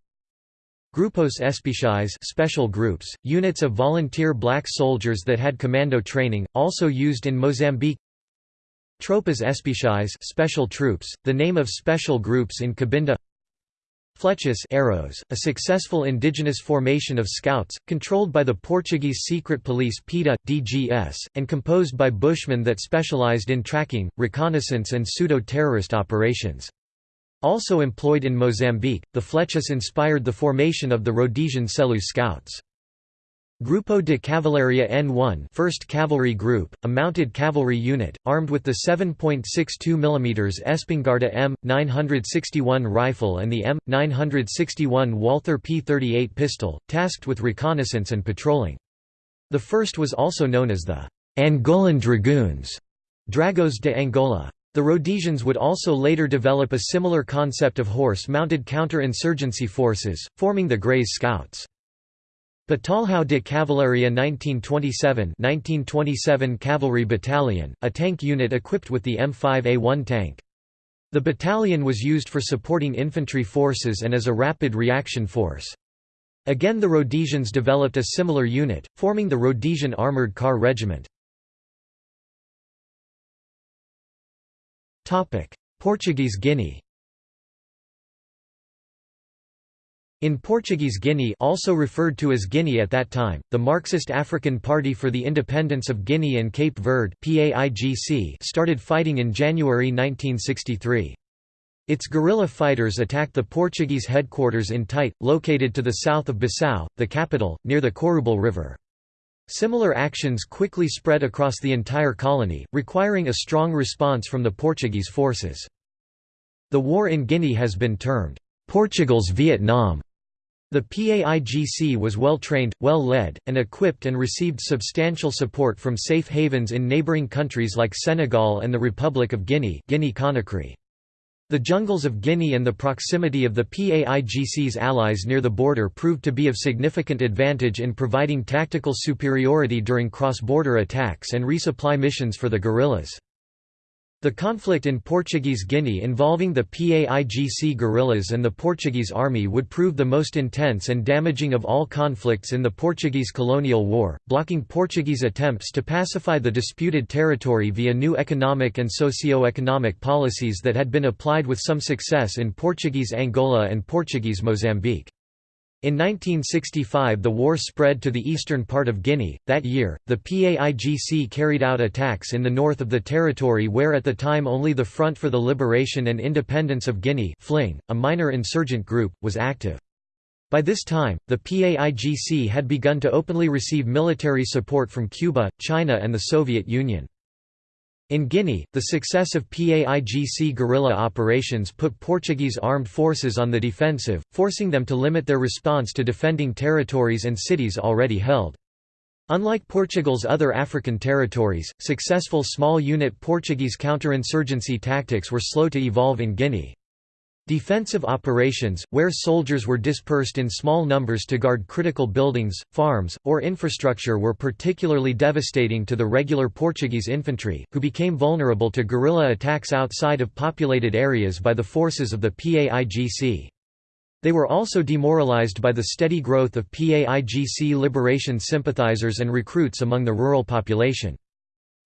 Grupos Especiais special groups, units of volunteer black soldiers that had commando training, also used in Mozambique Tropas Especiais special troops, the name of special groups in Cabinda Flechas arrows, a successful indigenous formation of scouts, controlled by the Portuguese secret police PIDE, DGS, and composed by bushmen that specialized in tracking, reconnaissance and pseudo-terrorist operations. Also employed in Mozambique, the Flechas inspired the formation of the Rhodesian Selous Scouts. Grupo de Cavalaria N1 1st Cavalry Group, a mounted cavalry unit, armed with the 7.62 mm Espingarda M961 rifle and the M961 Walther P38 pistol, tasked with reconnaissance and patrolling. The first was also known as the Angolan Dragoons Dragões de Angola. The Rhodesians would also later develop a similar concept of horse-mounted counter-insurgency forces, forming the Greys Scouts. Batalhão de Cavalaria 1927 1927 Cavalry Battalion, a tank unit equipped with the M5A1 tank. The battalion was used for supporting infantry forces and as a rapid reaction force. Again the Rhodesians developed a similar unit, forming the Rhodesian Armoured Car Regiment. Portuguese Guinea In Portuguese Guinea also referred to as Guinea at that time, the Marxist African Party for the Independence of Guinea and Cape Verde started fighting in January 1963. Its guerrilla fighters attacked the Portuguese headquarters in Tite, located to the south of Bissau, the capital, near the Corubal River. Similar actions quickly spread across the entire colony, requiring a strong response from the Portuguese forces. The war in Guinea has been termed, "...Portugal's Vietnam", the PAIGC was well trained, well led, and equipped and received substantial support from safe havens in neighboring countries like Senegal and the Republic of Guinea Guinea Conakry. The jungles of Guinea and the proximity of the PAIGC's allies near the border proved to be of significant advantage in providing tactical superiority during cross-border attacks and resupply missions for the guerrillas. The conflict in Portuguese Guinea involving the PAIGC guerrillas and the Portuguese army would prove the most intense and damaging of all conflicts in the Portuguese colonial war, blocking Portuguese attempts to pacify the disputed territory via new economic and socio-economic policies that had been applied with some success in Portuguese Angola and Portuguese Mozambique. In 1965 the war spread to the eastern part of Guinea. That year, the PAIGC carried out attacks in the north of the territory where at the time only the Front for the Liberation and Independence of Guinea FLING, a minor insurgent group, was active. By this time, the PAIGC had begun to openly receive military support from Cuba, China and the Soviet Union. In Guinea, the success of PAIGC guerrilla operations put Portuguese armed forces on the defensive, forcing them to limit their response to defending territories and cities already held. Unlike Portugal's other African territories, successful small-unit Portuguese counterinsurgency tactics were slow to evolve in Guinea. Defensive operations, where soldiers were dispersed in small numbers to guard critical buildings, farms, or infrastructure were particularly devastating to the regular Portuguese infantry, who became vulnerable to guerrilla attacks outside of populated areas by the forces of the PAIGC. They were also demoralized by the steady growth of PAIGC liberation sympathizers and recruits among the rural population.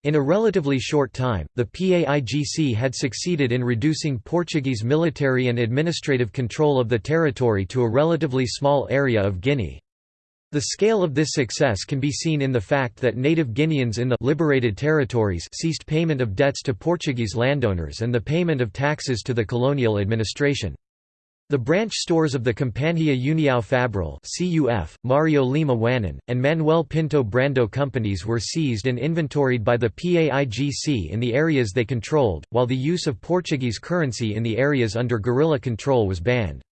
In a relatively short time, the PAIGC had succeeded in reducing Portuguese military and administrative control of the territory to a relatively small area of Guinea. The scale of this success can be seen in the fact that native Guineans in the liberated territories ceased payment of debts to Portuguese landowners and the payment of taxes to the colonial administration. The branch stores of the Companhia União Fabril CUF, Mario Lima Whanon, and Manuel Pinto Brandão companies were seized and inventoried by the PAIGC in the areas they controlled, while the use of Portuguese currency in the areas under guerrilla control was banned.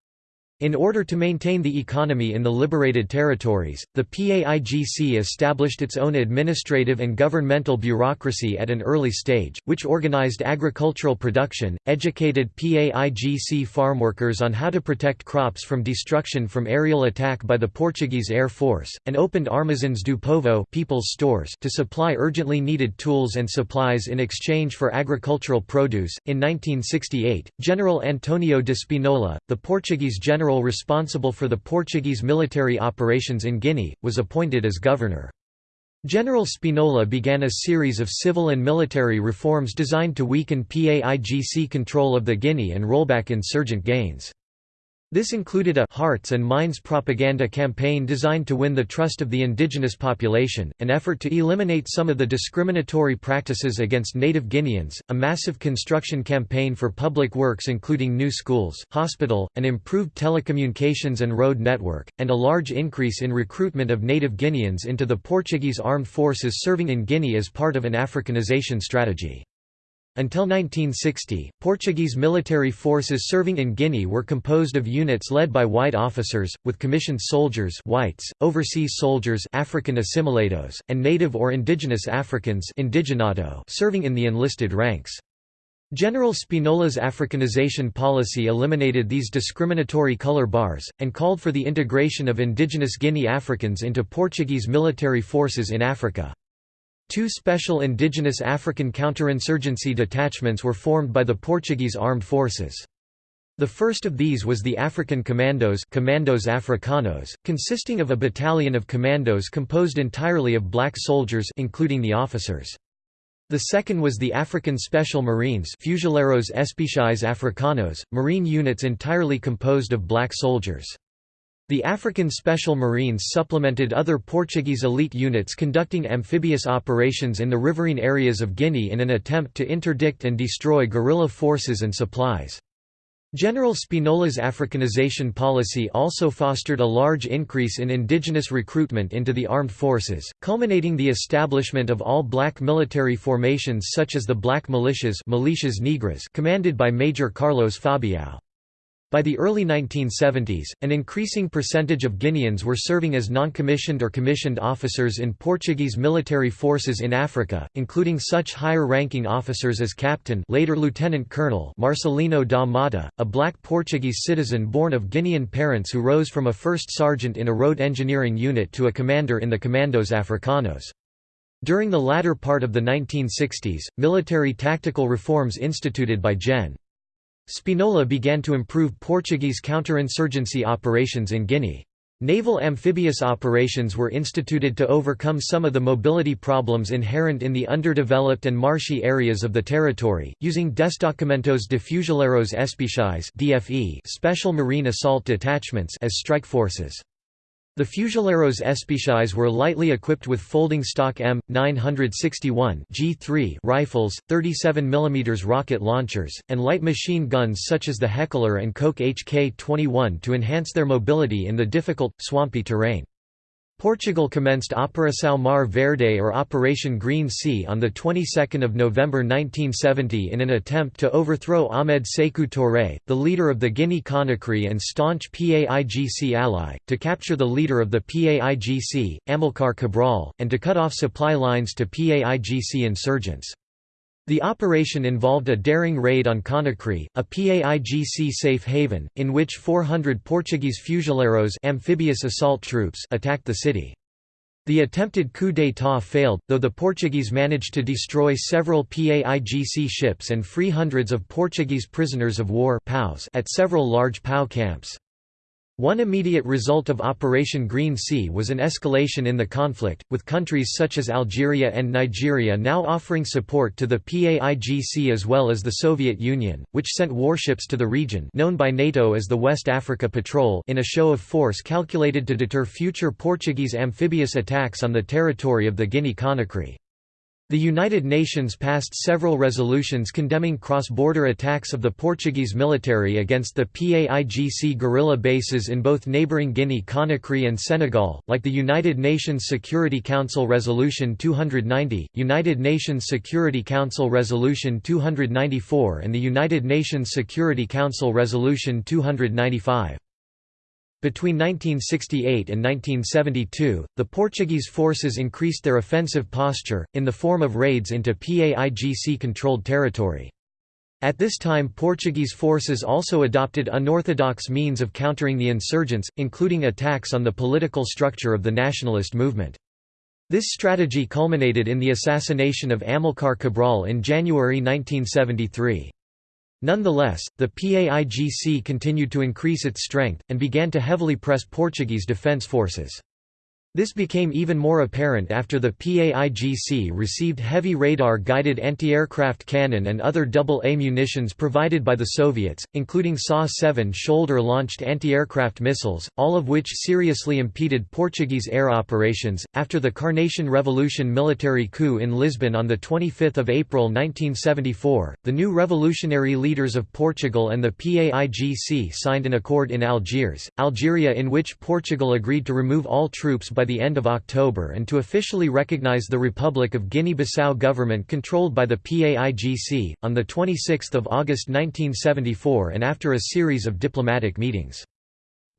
In order to maintain the economy in the liberated territories, the PAIGC established its own administrative and governmental bureaucracy at an early stage, which organized agricultural production, educated PAIGC farmworkers on how to protect crops from destruction from aerial attack by the Portuguese Air Force, and opened Armazéns do Povo people's stores to supply urgently needed tools and supplies in exchange for agricultural produce. In 1968, General Antonio de Spinola, the Portuguese general general responsible for the Portuguese military operations in Guinea, was appointed as governor. General Spinola began a series of civil and military reforms designed to weaken PAIGC control of the Guinea and rollback insurgent gains. This included a «hearts and minds» propaganda campaign designed to win the trust of the indigenous population, an effort to eliminate some of the discriminatory practices against native Guineans, a massive construction campaign for public works including new schools, hospital, an improved telecommunications and road network, and a large increase in recruitment of native Guineans into the Portuguese armed forces serving in Guinea as part of an Africanization strategy. Until 1960, Portuguese military forces serving in Guinea were composed of units led by white officers, with commissioned soldiers whites, overseas soldiers African assimilados, and native or indigenous Africans indigenato serving in the enlisted ranks. General Spinola's Africanization policy eliminated these discriminatory color bars, and called for the integration of indigenous Guinea Africans into Portuguese military forces in Africa. Two special indigenous African counterinsurgency detachments were formed by the Portuguese armed forces. The first of these was the African Commandos Commandos Africanos, consisting of a battalion of commandos composed entirely of black soldiers including the officers. The second was the African Special Marines Fuzileiros Especiais Africanos, marine units entirely composed of black soldiers. The African Special Marines supplemented other Portuguese elite units conducting amphibious operations in the riverine areas of Guinea in an attempt to interdict and destroy guerrilla forces and supplies. General Spinola's Africanization policy also fostered a large increase in indigenous recruitment into the armed forces, culminating the establishment of all-black military formations such as the Black Militias Milícias Negras commanded by Major Carlos Fabião. By the early 1970s, an increasing percentage of Guineans were serving as non-commissioned or commissioned officers in Portuguese military forces in Africa, including such higher-ranking officers as Captain later Lieutenant Colonel Marcelino da Mata, a black Portuguese citizen born of Guinean parents who rose from a first sergeant in a road engineering unit to a commander in the Commandos Africanos. During the latter part of the 1960s, military tactical reforms instituted by Gen. Spinola began to improve Portuguese counterinsurgency operations in Guinea. Naval amphibious operations were instituted to overcome some of the mobility problems inherent in the underdeveloped and marshy areas of the territory, using Destacamentos de Fuzileiros Especiais special marine assault detachments as strike forces. The Fuzileiros Especiais were lightly equipped with folding stock M961 G3 rifles, 37 mm rocket launchers, and light machine guns such as the Heckler and Koch HK-21 to enhance their mobility in the difficult, swampy terrain. Portugal commenced Operação Mar Verde or Operation Green Sea on the 22nd of November 1970 in an attempt to overthrow Ahmed Sékou Touré, the leader of the Guinea Conakry and staunch PAIGC ally, to capture the leader of the PAIGC, Amilcar Cabral, and to cut off supply lines to PAIGC insurgents. The operation involved a daring raid on Conakry, a PAIGC safe haven, in which 400 Portuguese fuzileiros amphibious assault troops attacked the city. The attempted coup d'état failed, though the Portuguese managed to destroy several PAIGC ships and free hundreds of Portuguese prisoners of war at several large POW camps. One immediate result of Operation Green Sea was an escalation in the conflict, with countries such as Algeria and Nigeria now offering support to the PAIGC as well as the Soviet Union, which sent warships to the region known by NATO as the West Africa Patrol in a show of force calculated to deter future Portuguese amphibious attacks on the territory of the Guinea-Conakry. The United Nations passed several resolutions condemning cross-border attacks of the Portuguese military against the PAIGC guerrilla bases in both neighbouring Guinea-Conakry and Senegal, like the United Nations Security Council Resolution 290, United Nations Security Council Resolution 294 and the United Nations Security Council Resolution 295. Between 1968 and 1972, the Portuguese forces increased their offensive posture, in the form of raids into PAIGC-controlled territory. At this time Portuguese forces also adopted unorthodox means of countering the insurgents, including attacks on the political structure of the nationalist movement. This strategy culminated in the assassination of Amilcar Cabral in January 1973. Nonetheless, the PAIGC continued to increase its strength, and began to heavily press Portuguese defence forces. This became even more apparent after the PAIGC received heavy radar-guided anti-aircraft cannon and other double-A munitions provided by the Soviets, including SA-7 shoulder-launched anti-aircraft missiles, all of which seriously impeded Portuguese air operations. After the Carnation Revolution military coup in Lisbon on the 25th of April 1974, the new revolutionary leaders of Portugal and the PAIGC signed an accord in Algiers, Algeria in which Portugal agreed to remove all troops by by the end of October and to officially recognize the Republic of Guinea-Bissau government controlled by the PAIGC, on 26 August 1974 and after a series of diplomatic meetings.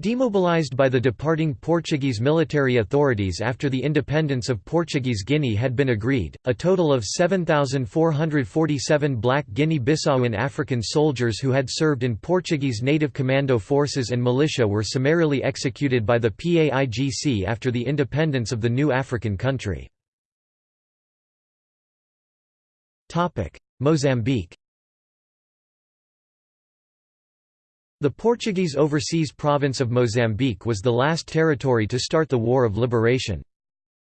Demobilized by the departing Portuguese military authorities after the independence of Portuguese Guinea had been agreed, a total of 7,447 black Guinea-Bissauan African soldiers who had served in Portuguese native commando forces and militia were summarily executed by the PAIGC after the independence of the new African country. Mozambique The Portuguese overseas province of Mozambique was the last territory to start the War of Liberation.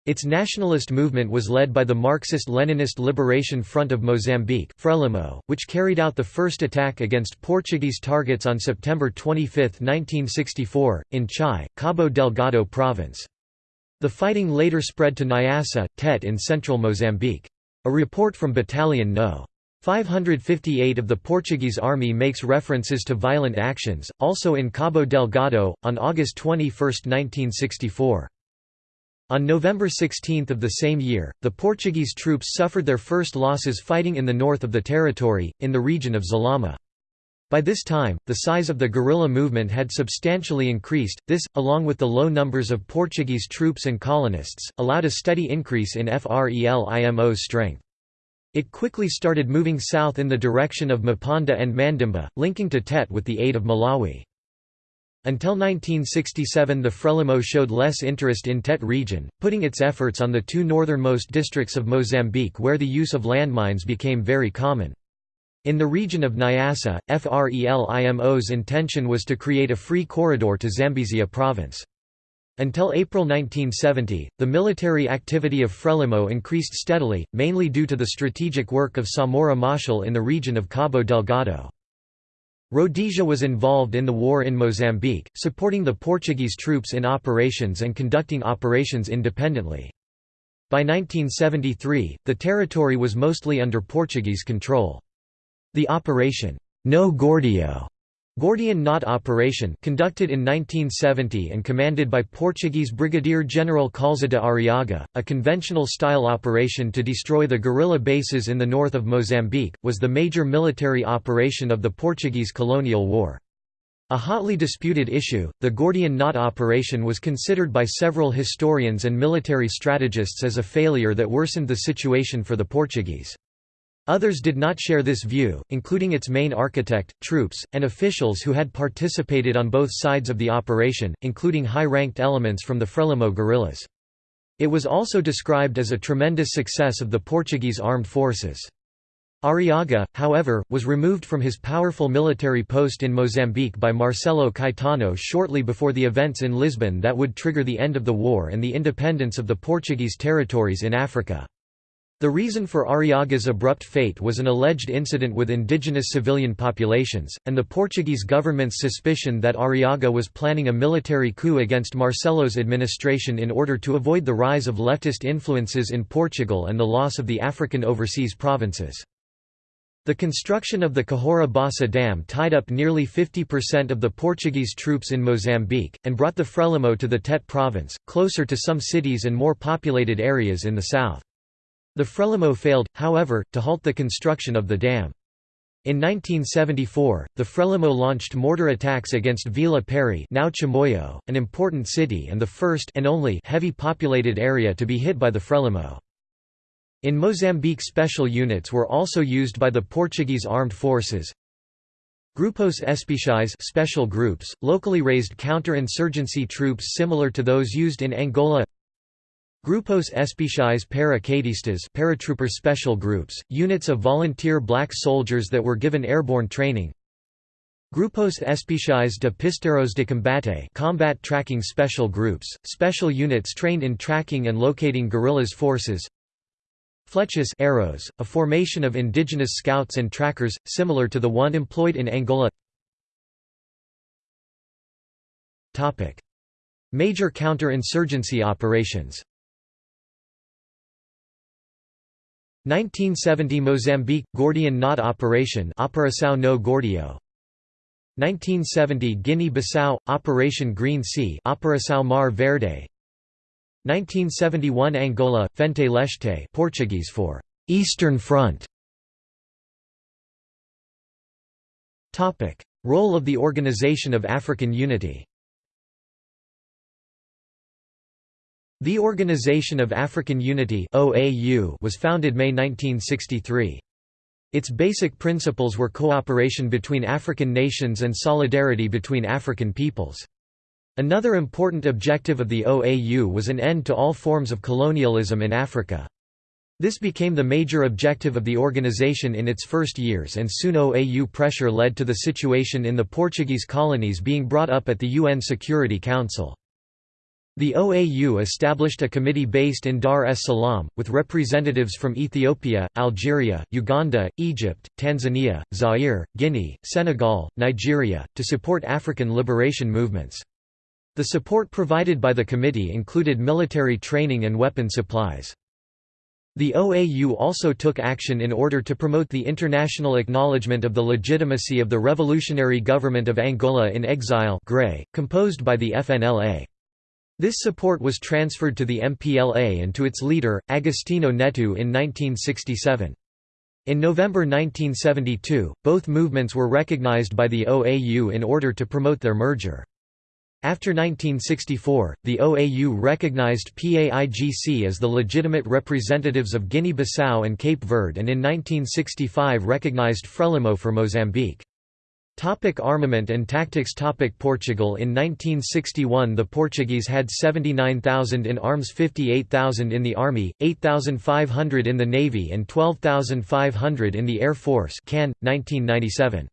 Its nationalist movement was led by the Marxist-Leninist Liberation Front of Mozambique Frelimo, which carried out the first attack against Portuguese targets on September 25, 1964, in Chai, Cabo Delgado province. The fighting later spread to Nyassa, Tete in central Mozambique. A report from Battalion No. 558 of the Portuguese Army makes references to violent actions, also in Cabo Delgado, on August 21, 1964. On November 16 of the same year, the Portuguese troops suffered their first losses fighting in the north of the territory, in the region of Zalama. By this time, the size of the guerrilla movement had substantially increased. This, along with the low numbers of Portuguese troops and colonists, allowed a steady increase in FRELIMO's strength. It quickly started moving south in the direction of Meponda and Mandimba, linking to Tete with the aid of Malawi. Until 1967 the Frelimo showed less interest in Tete region, putting its efforts on the two northernmost districts of Mozambique where the use of landmines became very common. In the region of Nyassa, FRELIMO's intention was to create a free corridor to Zambezia province. Until April 1970, the military activity of Frelimo increased steadily, mainly due to the strategic work of Samora Machel in the region of Cabo Delgado. Rhodesia was involved in the war in Mozambique, supporting the Portuguese troops in operations and conducting operations independently. By 1973, the territory was mostly under Portuguese control. The Operation No Gordio Gordian Knot operation conducted in 1970 and commanded by Portuguese Brigadier General Kaúlza de Arriaga, a conventional-style operation to destroy the guerrilla bases in the north of Mozambique, was the major military operation of the Portuguese colonial war. A hotly disputed issue, the Gordian Knot operation was considered by several historians and military strategists as a failure that worsened the situation for the Portuguese. Others did not share this view, including its main architect, troops, and officials who had participated on both sides of the operation, including high-ranked elements from the Frelimo guerrillas. It was also described as a tremendous success of the Portuguese armed forces. Arriaga, however, was removed from his powerful military post in Mozambique by Marcelo Caetano shortly before the events in Lisbon that would trigger the end of the war and the independence of the Portuguese territories in Africa. The reason for Arriaga's abrupt fate was an alleged incident with indigenous civilian populations, and the Portuguese government's suspicion that Arriaga was planning a military coup against Marcelo's administration in order to avoid the rise of leftist influences in Portugal and the loss of the African overseas provinces. The construction of the Cahora Bassa Dam tied up nearly 50% of the Portuguese troops in Mozambique, and brought the Frelimo to the Tete province, closer to some cities and more populated areas in the south. The Frelimo failed, however, to halt the construction of the dam. In 1974, the Frelimo launched mortar attacks against Vila Pery now Chimoio, an important city and the first and only heavy populated area to be hit by the Frelimo. In Mozambique special units were also used by the Portuguese armed forces. Grupos Especiais special groups, locally raised counter-insurgency troops similar to those used in Angola Grupos Especiais Pára-quedistas paratrooper special groups, units of volunteer black soldiers that were given airborne training. Grupos Especiais de Pisteiros de Combate combat tracking special groups, special units trained in tracking and locating guerrillas forces. Flechas arrows, a formation of indigenous scouts and trackers, similar to the one employed in Angola. Major counter-insurgency operations 1970 Mozambique – Gordian Knot Operation Operação no Gordio. 1970 Guinea-Bissau – Operation Green Sea Operação Mar Verde. 1971 Angola – Frente Leste Portuguese for «Eastern Front» Role of the Organization of African Unity The Organization of African Unity was founded May 1963. Its basic principles were cooperation between African nations and solidarity between African peoples. Another important objective of the OAU was an end to all forms of colonialism in Africa. This became the major objective of the organization in its first years and soon OAU pressure led to the situation in the Portuguese colonies being brought up at the UN Security Council. The OAU established a committee based in Dar es Salaam, with representatives from Ethiopia, Algeria, Uganda, Egypt, Tanzania, Zaire, Guinea, Senegal, Nigeria, to support African liberation movements. The support provided by the committee included military training and weapon supplies. The OAU also took action in order to promote the international acknowledgement of the legitimacy of the revolutionary government of Angola in exile composed by the FNLA. This support was transferred to the MPLA and to its leader, Agostinho Neto in 1967. In November 1972, both movements were recognized by the OAU in order to promote their merger. After 1964, the OAU recognized PAIGC as the legitimate representatives of Guinea-Bissau and Cape Verde and in 1965 recognized Frelimo for Mozambique. Topic armament and tactics Topic Portugal In 1961 the Portuguese had 79,000 in arms 58,000 in the army, 8,500 in the navy and 12,500 in the air force Cann, 1997.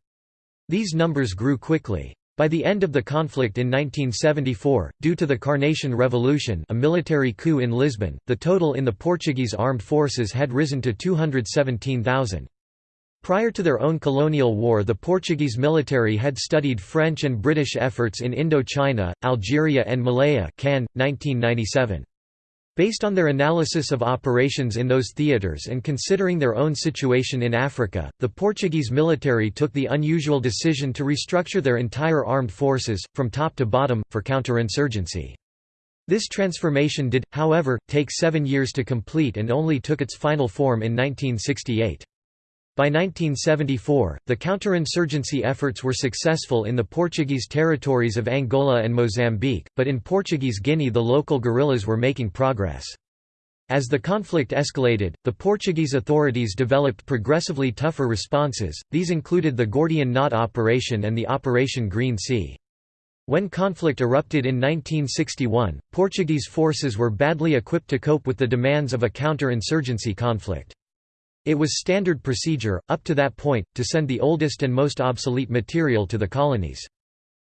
These numbers grew quickly. By the end of the conflict in 1974, due to the Carnation Revolution a military coup in Lisbon, the total in the Portuguese armed forces had risen to 217,000. Prior to their own colonial war the Portuguese military had studied French and British efforts in Indochina, Algeria and Malaya Cann, 1997. Based on their analysis of operations in those theatres and considering their own situation in Africa, the Portuguese military took the unusual decision to restructure their entire armed forces, from top to bottom, for counterinsurgency. This transformation did, however, take seven years to complete and only took its final form in 1968. By 1974, the counterinsurgency efforts were successful in the Portuguese territories of Angola and Mozambique, but in Portuguese Guinea the local guerrillas were making progress. As the conflict escalated, the Portuguese authorities developed progressively tougher responses, these included the Gordian Knot Operation and the Operation Green Sea. When conflict erupted in 1961, Portuguese forces were badly equipped to cope with the demands of a counter-insurgency conflict. It was standard procedure, up to that point, to send the oldest and most obsolete material to the colonies.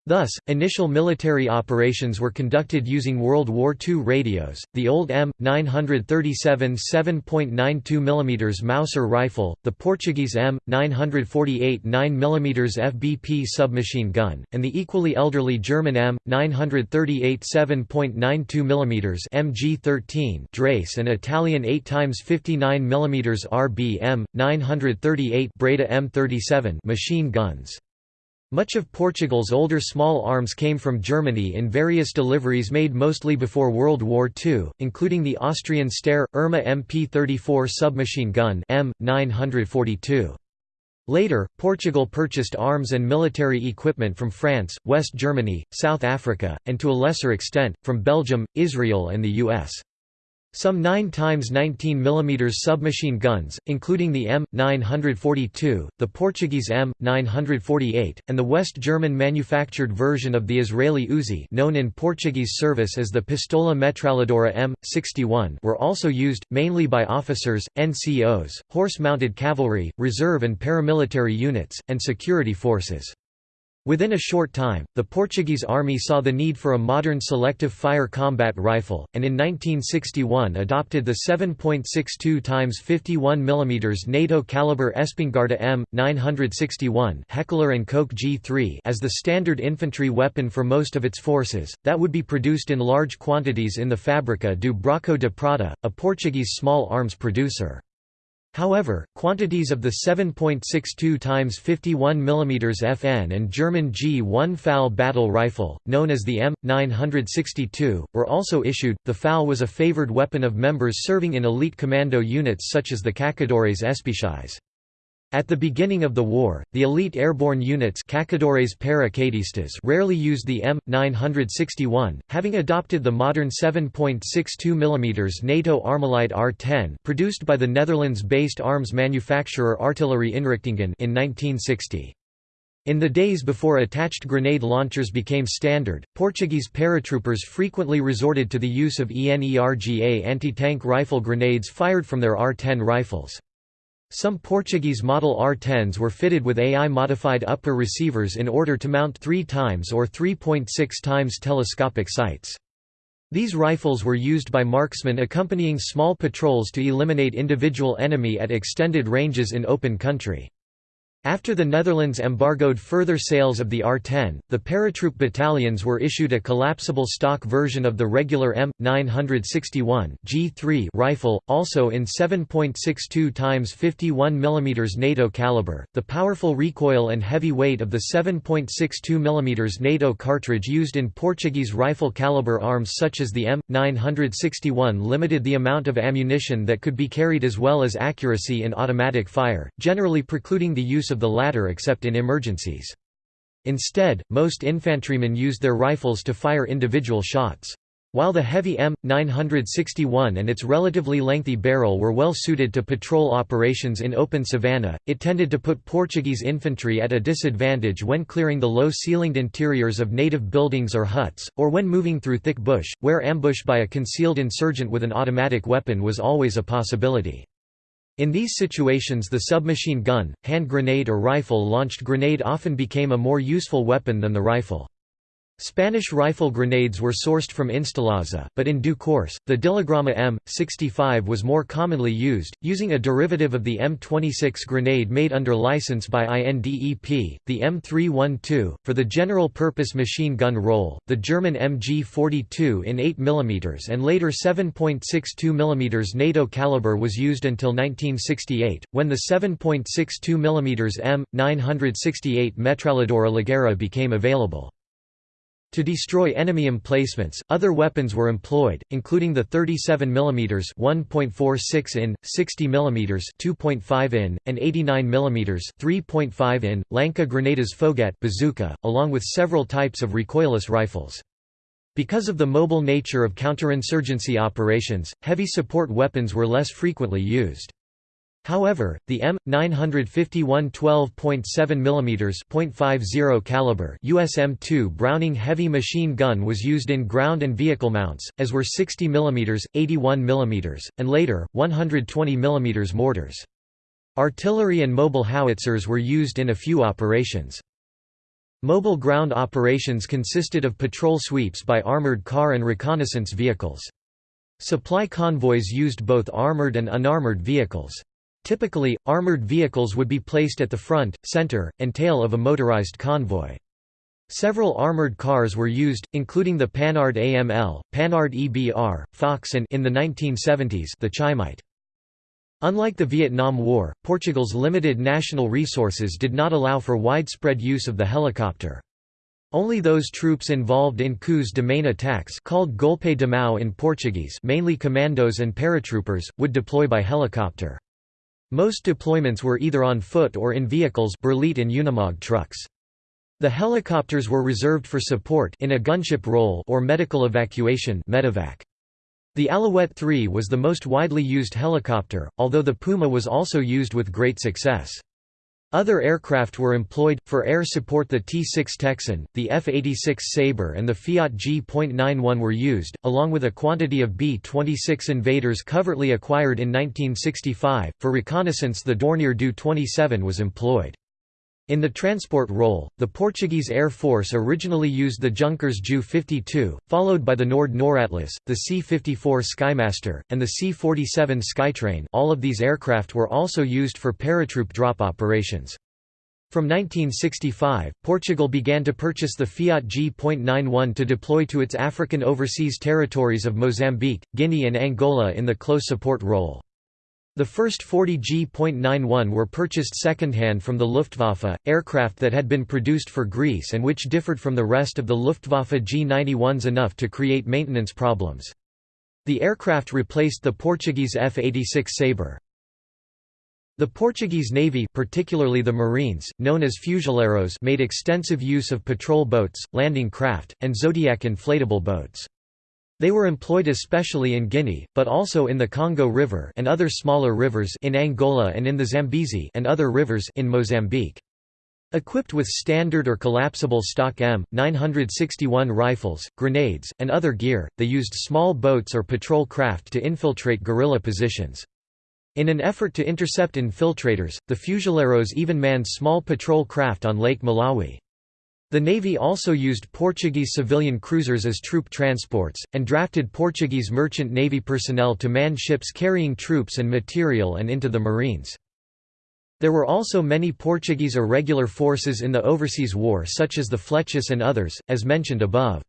Thus, initial military operations were conducted using World War II radios, the old M937 7.92 mm Mauser rifle, the Portuguese M948 9 mm FBP submachine gun, and the equally elderly German M938 7.92 mm MG13 Dreyse and Italian 8x59 mm RBM 938 Breda M37 machine guns. Much of Portugal's older small arms came from Germany in various deliveries made mostly before World War II, including the Austrian Steyr, Erma MP-34 submachine gun M, 942. Later, Portugal purchased arms and military equipment from France, West Germany, South Africa, and to a lesser extent, from Belgium, Israel and the U.S. Some 9 times 19 mm submachine guns, including the M942, the Portuguese M948, and the West German manufactured version of the Israeli Uzi known in Portuguese service as the Pistola Metralhadora M61 were also used, mainly by officers, NCOs, horse-mounted cavalry, reserve and paramilitary units, and security forces. Within a short time, the Portuguese army saw the need for a modern selective fire combat rifle, and in 1961 adopted the 7.62 x 51 mm NATO caliber Espingarda M961 Heckler & Koch G3 as the standard infantry weapon for most of its forces, that would be produced in large quantities in the Fábrica do Braco de Prata, a Portuguese small arms producer. However, quantities of the 7.62 x 51 mm FN and German G1 FAL battle rifle, known as the M962, were also issued. The FAL was a favored weapon of members serving in elite commando units such as the Caçadores Especiais. At the beginning of the war, the elite airborne units rarely used the M961, having adopted the modern 7.62 mm NATO Armalite AR-10 produced by the Netherlands-based arms manufacturer Artillerie Inrichtingen in 1960. In the days before attached grenade launchers became standard, Portuguese paratroopers frequently resorted to the use of ENERGA anti-tank rifle grenades fired from their AR-10 rifles. Some Portuguese Model AR-10s were fitted with AI-modified upper receivers in order to mount 3 times or 3.6 times telescopic sights. These rifles were used by marksmen accompanying small patrols to eliminate individual enemy at extended ranges in open country. After the Netherlands embargoed further sales of the AR-10, the paratroop battalions were issued a collapsible stock version of the regular M961 G3 rifle, also in 7.62 x 51 mm NATO caliber. The powerful recoil and heavy weight of the 7.62 mm NATO cartridge used in Portuguese rifle caliber arms such as the M961 limited the amount of ammunition that could be carried as well as accuracy in automatic fire, generally precluding the use of the latter except in emergencies. Instead, most infantrymen used their rifles to fire individual shots. While the heavy M961 and its relatively lengthy barrel were well suited to patrol operations in open savanna, it tended to put Portuguese infantry at a disadvantage when clearing the low-ceilinged interiors of native buildings or huts, or when moving through thick bush, where ambush by a concealed insurgent with an automatic weapon was always a possibility. In these situations the submachine gun, hand grenade or rifle-launched grenade often became a more useful weapon than the rifle. Spanish rifle grenades were sourced from Instalaza, but in due course, the Dilagrama M65 was more commonly used, using a derivative of the M26 grenade made under license by INDEP, the M312, for the general-purpose machine gun role, the German MG42 in 8 mm and later 7.62 mm NATO caliber was used until 1968, when the 7.62 mm M968 Metralhadora Ligeira became available. To destroy enemy emplacements, other weapons were employed, including the 37 mm (1.46 in), 60 mm (2.5 in), and 89 mm (3.5 in) Lança Granadas Foguete bazooka, along with several types of recoilless rifles. Because of the mobile nature of counterinsurgency operations, heavy support weapons were less frequently used. However, the M951 12.7 mm .50 caliber USM2 Browning heavy machine gun was used in ground and vehicle mounts, as were 60 mm, 81 mm, and later 120 mm mortars. Artillery and mobile howitzers were used in a few operations. Mobile ground operations consisted of patrol sweeps by armored car and reconnaissance vehicles. Supply convoys used both armored and unarmored vehicles. Typically, armored vehicles would be placed at the front, center, and tail of a motorized convoy. Several armored cars were used, including the Panhard AML, Panhard EBR, Fox and in the 1970s the Chaimite. Unlike the Vietnam War, Portugal's limited national resources did not allow for widespread use of the helicopter. Only those troops involved in coups de main attacks called golpe de mão in Portuguese mainly commandos and paratroopers, would deploy by helicopter. Most deployments were either on foot or in vehicles Berliet and Unimog trucks. The helicopters were reserved for support in a gunship role or medical evacuation medevac. The Alouette 3 was the most widely used helicopter, although the Puma was also used with great success. Other aircraft were employed, for air support the T-6 Texan, the F-86 Sabre and the Fiat G.91 were used, along with a quantity of B-26 Invaders covertly acquired in 1965. For reconnaissance the Dornier Do 27 was employed. In the transport role, the Portuguese Air Force originally used the Junkers Ju-52, followed by the Nord Noratlas, the C-54 Skymaster, and the C-47 Skytrain all of these aircraft were also used for paratroop drop operations. From 1965, Portugal began to purchase the Fiat G.91 to deploy to its African overseas territories of Mozambique, Guinea and Angola in the close support role. The first 40 G.91 were purchased secondhand from the Luftwaffe, aircraft that had been produced for Greece and which differed from the rest of the Luftwaffe G-91s enough to create maintenance problems. The aircraft replaced the Portuguese F-86 Sabre. The Portuguese Navy particularly the Marines, known as fuzileiros made extensive use of patrol boats, landing craft, and Zodiac inflatable boats. They were employed especially in Guinea, but also in the Congo River and other smaller rivers in Angola and in the Zambezi and other rivers in Mozambique. Equipped with standard or collapsible stock M961 rifles, grenades, and other gear, they used small boats or patrol craft to infiltrate guerrilla positions. In an effort to intercept infiltrators, the Fuzileiros even manned small patrol craft on Lake Malawi. The Navy also used Portuguese civilian cruisers as troop transports, and drafted Portuguese merchant Navy personnel to man ships carrying troops and material and into the Marines. There were also many Portuguese irregular forces in the Overseas War such as the Flechas and others, as mentioned above.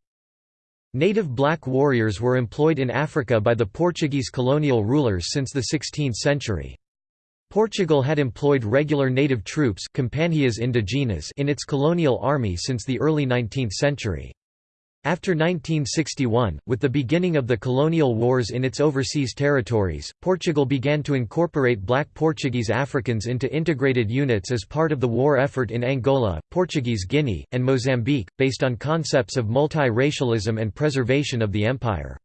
Native black warriors were employed in Africa by the Portuguese colonial rulers since the 16th century. Portugal had employed regular native troops companhias indígenas in its colonial army since the early 19th century. After 1961, with the beginning of the colonial wars in its overseas territories, Portugal began to incorporate black Portuguese Africans into integrated units as part of the war effort in Angola, Portuguese Guinea, and Mozambique, based on concepts of multi-racialism and preservation of the empire.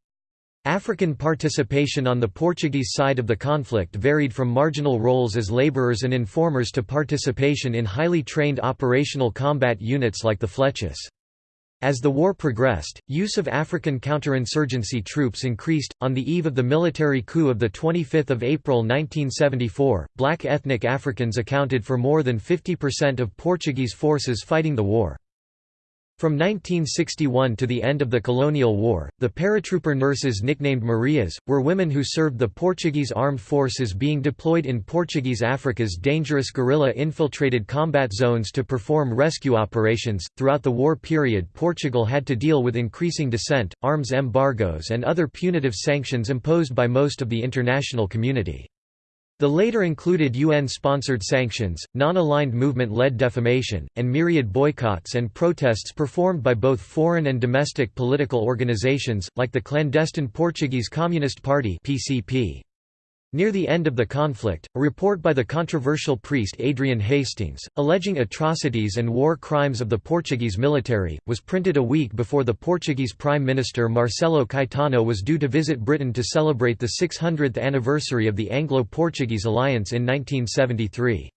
African participation on the Portuguese side of the conflict varied from marginal roles as laborers and informers to participation in highly trained operational combat units like the Flechas. As the war progressed, use of African counterinsurgency troops increased. On the eve of the military coup of 25 April 1974, black ethnic Africans accounted for more than 50% of Portuguese forces fighting the war. From 1961 to the end of the colonial war, the paratrooper nurses nicknamed Marias, were women who served the Portuguese armed forces being deployed in Portuguese Africa's dangerous guerrilla-infiltrated combat zones to perform rescue operations. Throughout the war period Portugal had to deal with increasing dissent, arms embargoes and other punitive sanctions imposed by most of the international community. The later included UN-sponsored sanctions, non-aligned movement-led defamation, and myriad boycotts and protests performed by both foreign and domestic political organizations, like the clandestine Portuguese Communist Party PCP. Near the end of the conflict, a report by the controversial priest Adrian Hastings, alleging atrocities and war crimes of the Portuguese military, was printed a week before the Portuguese Prime Minister Marcelo Caetano was due to visit Britain to celebrate the 600th anniversary of the Anglo-Portuguese alliance in 1973.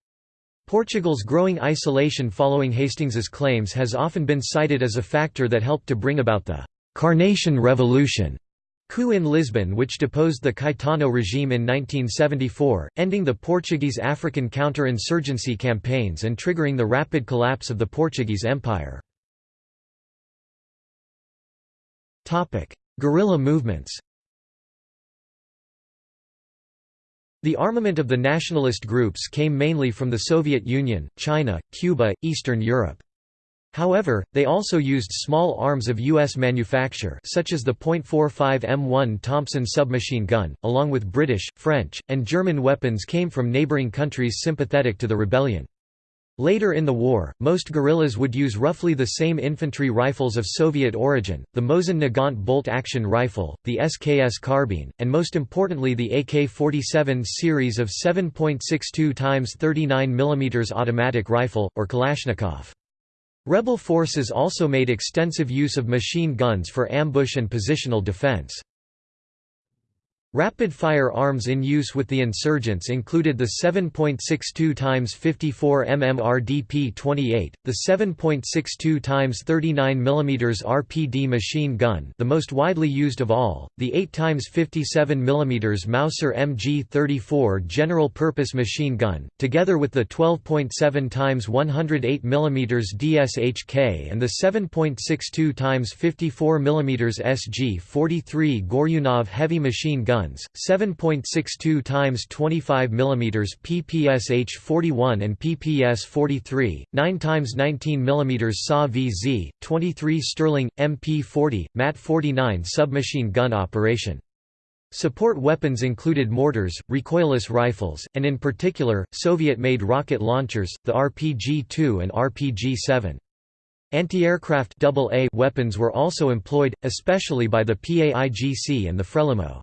Portugal's growing isolation following Hastings's claims has often been cited as a factor that helped to bring about the «Carnation Revolution» coup in Lisbon which deposed the Caetano regime in 1974, ending the Portuguese African counter-insurgency campaigns and triggering the rapid collapse of the Portuguese Empire. Guerrilla movements The armament of the nationalist groups came mainly from the Soviet Union, China, Cuba, Eastern Europe. However, they also used small arms of U.S. manufacture such as the .45 M1 Thompson submachine gun, along with British, French, and German weapons came from neighboring countries sympathetic to the rebellion. Later in the war, most guerrillas would use roughly the same infantry rifles of Soviet origin, the Mosin Nagant bolt-action rifle, the SKS carbine, and most importantly the AK-47 series of 7.62 x 39 mm automatic rifle, or Kalashnikov. Rebel forces also made extensive use of machine guns for ambush and positional defense. Rapid-fire arms in use with the insurgents included the 7.62 x 54 mm RDP-28, the 7.62 x 39 mm RPD machine gun the most widely used of all, the 8 x 57 mm Mauser MG-34 general-purpose machine gun, together with the 12.7 x 108 mm DSHK and the 7.62 x 54 mm SG-43 Goryunov heavy machine gun guns, 7.62 x 25 mm PPSH-41 and PPS-43, 9 x 19 mm SA VZ, 23 Sterling, MP-40, MAT-49 submachine gun operation. Support weapons included mortars, recoilless rifles, and in particular, Soviet-made rocket launchers, the RPG-2 and RPG-7. Anti-aircraft weapons were also employed, especially by the PAIGC and the Frelimo.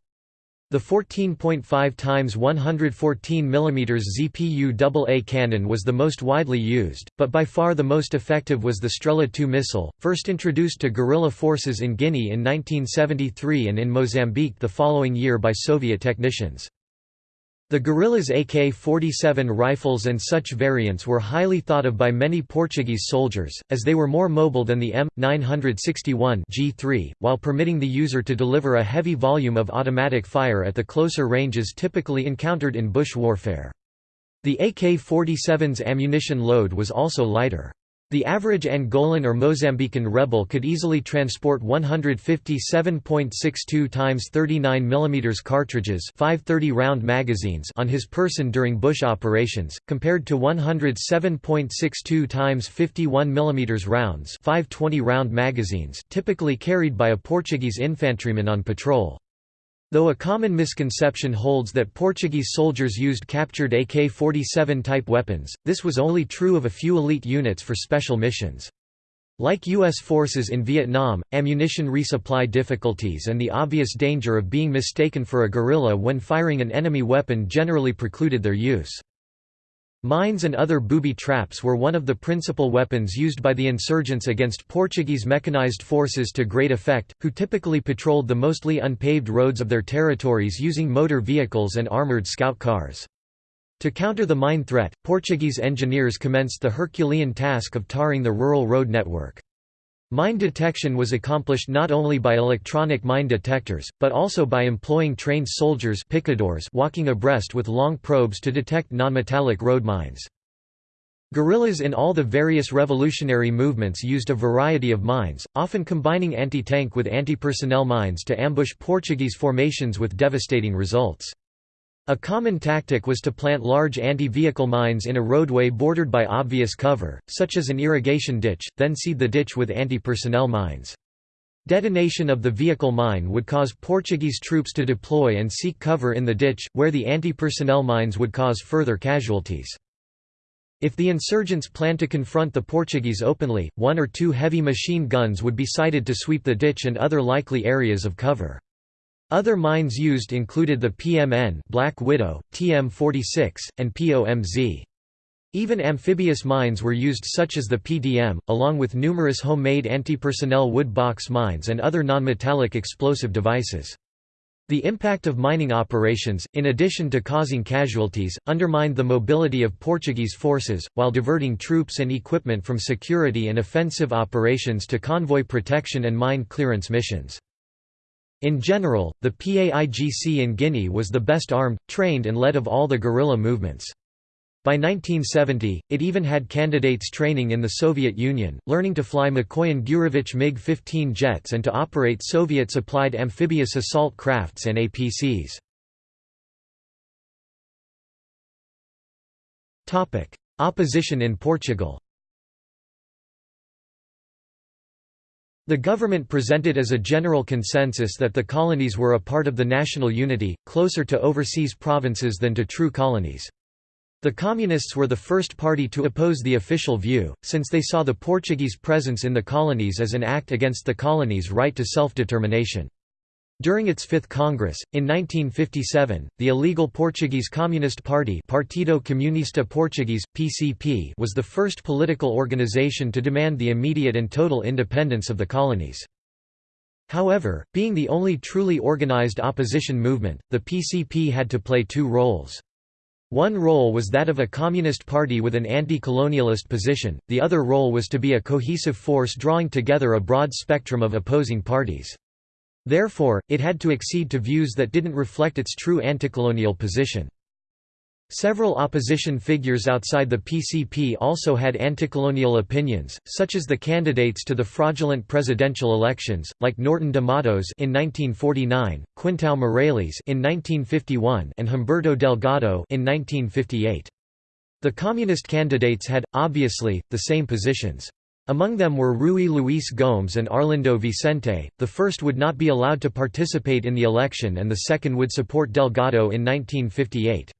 The 14.5 x 114 mm ZPU AA cannon was the most widely used, but by far the most effective was the Strela II missile, first introduced to guerrilla forces in Guinea in 1973 and in Mozambique the following year by Soviet technicians. The guerrillas AK-47 rifles and such variants were highly thought of by many Portuguese soldiers, as they were more mobile than the M961 G3, while permitting the user to deliver a heavy volume of automatic fire at the closer ranges typically encountered in bush warfare. The AK-47's ammunition load was also lighter. The average Angolan or Mozambican rebel could easily transport 157.62 x 39 mm cartridges 530 round magazines on his person during bush operations, compared to 107.62 x 51 mm rounds 520 round magazines typically carried by a Portuguese infantryman on patrol. Though a common misconception holds that Portuguese soldiers used captured AK-47 type weapons, this was only true of a few elite units for special missions. Like U.S. forces in Vietnam, ammunition resupply difficulties and the obvious danger of being mistaken for a guerrilla when firing an enemy weapon generally precluded their use. Mines and other booby traps were one of the principal weapons used by the insurgents against Portuguese mechanized forces to great effect, who typically patrolled the mostly unpaved roads of their territories using motor vehicles and armoured scout cars. To counter the mine threat, Portuguese engineers commenced the Herculean task of tarring the rural road network. Mine detection was accomplished not only by electronic mine detectors, but also by employing trained soldiers picadors walking abreast with long probes to detect nonmetallic road mines. Guerrillas in all the various revolutionary movements used a variety of mines, often combining anti-tank with anti-personnel mines to ambush Portuguese formations with devastating results. A common tactic was to plant large anti-vehicle mines in a roadway bordered by obvious cover, such as an irrigation ditch, then seed the ditch with anti-personnel mines. Detonation of the vehicle mine would cause Portuguese troops to deploy and seek cover in the ditch, where the anti-personnel mines would cause further casualties. If the insurgents planned to confront the Portuguese openly, one or two heavy machine guns would be sighted to sweep the ditch and other likely areas of cover. Other mines used included the PMN Black Widow, TM46, and POMZ. Even amphibious mines were used such as the PDM, along with numerous homemade anti-personnel wood box mines and other non-metallic explosive devices. The impact of mining operations, in addition to causing casualties, undermined the mobility of Portuguese forces, while diverting troops and equipment from security and offensive operations to convoy protection and mine clearance missions. In general, the PAIGC in Guinea was the best armed, trained and led of all the guerrilla movements. By 1970, it even had candidates training in the Soviet Union, learning to fly Mikoyan Gurevich MiG-15 jets and to operate Soviet-supplied amphibious assault crafts and APCs. Opposition in Portugal The government presented as a general consensus that the colonies were a part of the national unity, closer to overseas provinces than to true colonies. The Communists were the first party to oppose the official view, since they saw the Portuguese presence in the colonies as an act against the colonies' right to self-determination. During its Fifth Congress, in 1957, the illegal Portuguese Communist Party Partido Comunista Português, PCP was the first political organization to demand the immediate and total independence of the colonies. However, being the only truly organized opposition movement, the PCP had to play two roles. One role was that of a communist party with an anti-colonialist position, the other role was to be a cohesive force drawing together a broad spectrum of opposing parties. Therefore, it had to accede to views that didn't reflect its true anti-colonial position. Several opposition figures outside the PCP also had anti-colonial opinions, such as the candidates to the fraudulent presidential elections, like Norton de Matos in 1949, Quintão Meireles in 1951, and Humberto Delgado in 1958. The communist candidates had, obviously, the same positions. Among them were Rui Luis Gomes and Arlindo Vicente, the first would not be allowed to participate in the election and the second would support Delgado in 1958.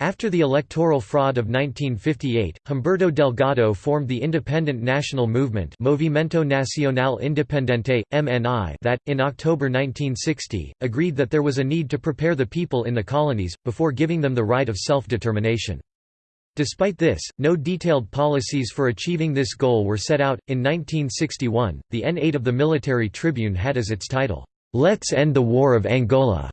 After the electoral fraud of 1958, Humberto Delgado formed the Independent National Movement Movimento Nacional Independente, MNI that, in October 1960, agreed that there was a need to prepare the people in the colonies, before giving them the right of self-determination. Despite this, no detailed policies for achieving this goal were set out. In 1961, the N8 of the Military Tribune had as its title, Let's End the War of Angola.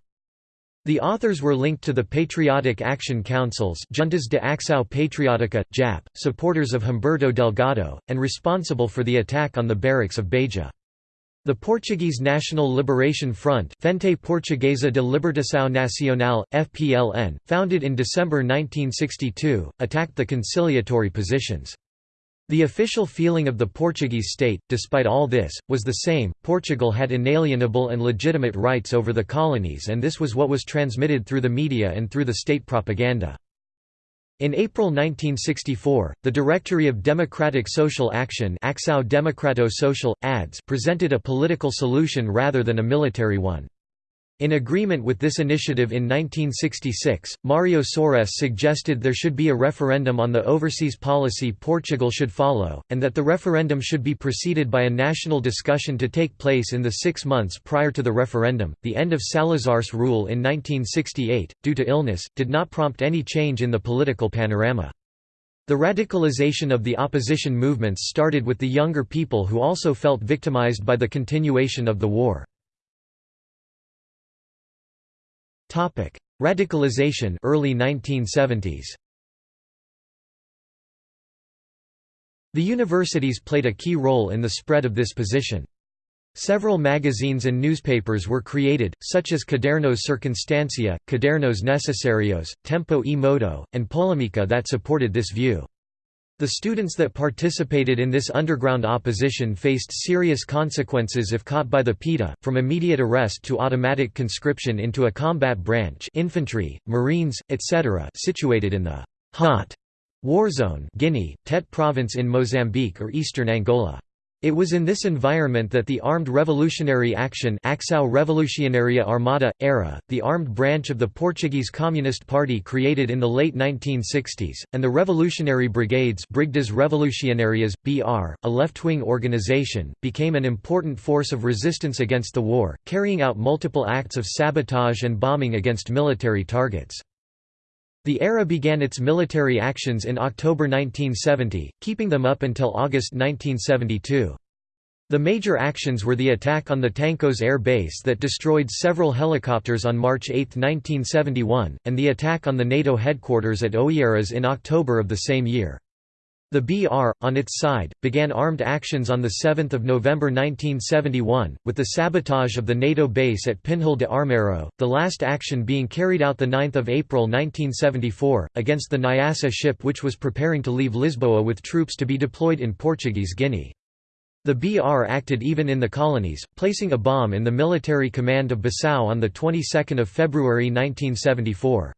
The authors were linked to the Patriotic Action Councils Juntas de Acção Patriótica, JAP, supporters of Humberto Delgado, and responsible for the attack on the barracks of Beja. The Portuguese National Liberation Front Frente Portuguesa de Libertação Nacional, FPLN, founded in December 1962, attacked the conciliatory positions. The official feeling of the Portuguese state, despite all this, was the same, Portugal had inalienable and legitimate rights over the colonies and this was what was transmitted through the media and through the state propaganda. In April 1964, the Directory of Democratic Social Action Democrato Social, ADS presented a political solution rather than a military one. In agreement with this initiative in 1966, Mário Soares suggested there should be a referendum on the overseas policy Portugal should follow, and that the referendum should be preceded by a national discussion to take place in the six months prior to the referendum. The end of Salazar's rule in 1968, due to illness, did not prompt any change in the political panorama. The radicalization of the opposition movements started with the younger people who also felt victimized by the continuation of the war. Topic: Radicalization early 1970s. The universities played a key role in the spread of this position. Several magazines and newspapers were created, such as Cadernos Circunstancia, Cadernos Necesarios, Tempo e Modo, and Polemica that supported this view. The students that participated in this underground opposition faced serious consequences if caught by the PIDE, from immediate arrest to automatic conscription into a combat branch infantry, marines, etc. situated in the «hot» war zone Guinea, Tete province in Mozambique or eastern Angola. It was in this environment that the Armed Revolutionary Action Ação Revolucionária Armada, ARA, the armed branch of the Portuguese Communist Party created in the late 1960s, and the Revolutionary Brigades Brigadas Revolucionárias, BR, a left-wing organization, became an important force of resistance against the war, carrying out multiple acts of sabotage and bombing against military targets. The ARA began its military actions in October 1970, keeping them up until August 1972. The major actions were the attack on the Tancos air base that destroyed several helicopters on March 8, 1971, and the attack on the NATO headquarters at Oeiras in October of the same year. The BR, on its side, began armed actions on 7 November 1971, with the sabotage of the NATO base at Pinhal de Armeiro, the last action being carried out 9 April 1974, against the Nyassa ship which was preparing to leave Lisboa with troops to be deployed in Portuguese Guinea. The BR acted even in the colonies, placing a bomb in the military command of Bissau on the 22nd of February 1974.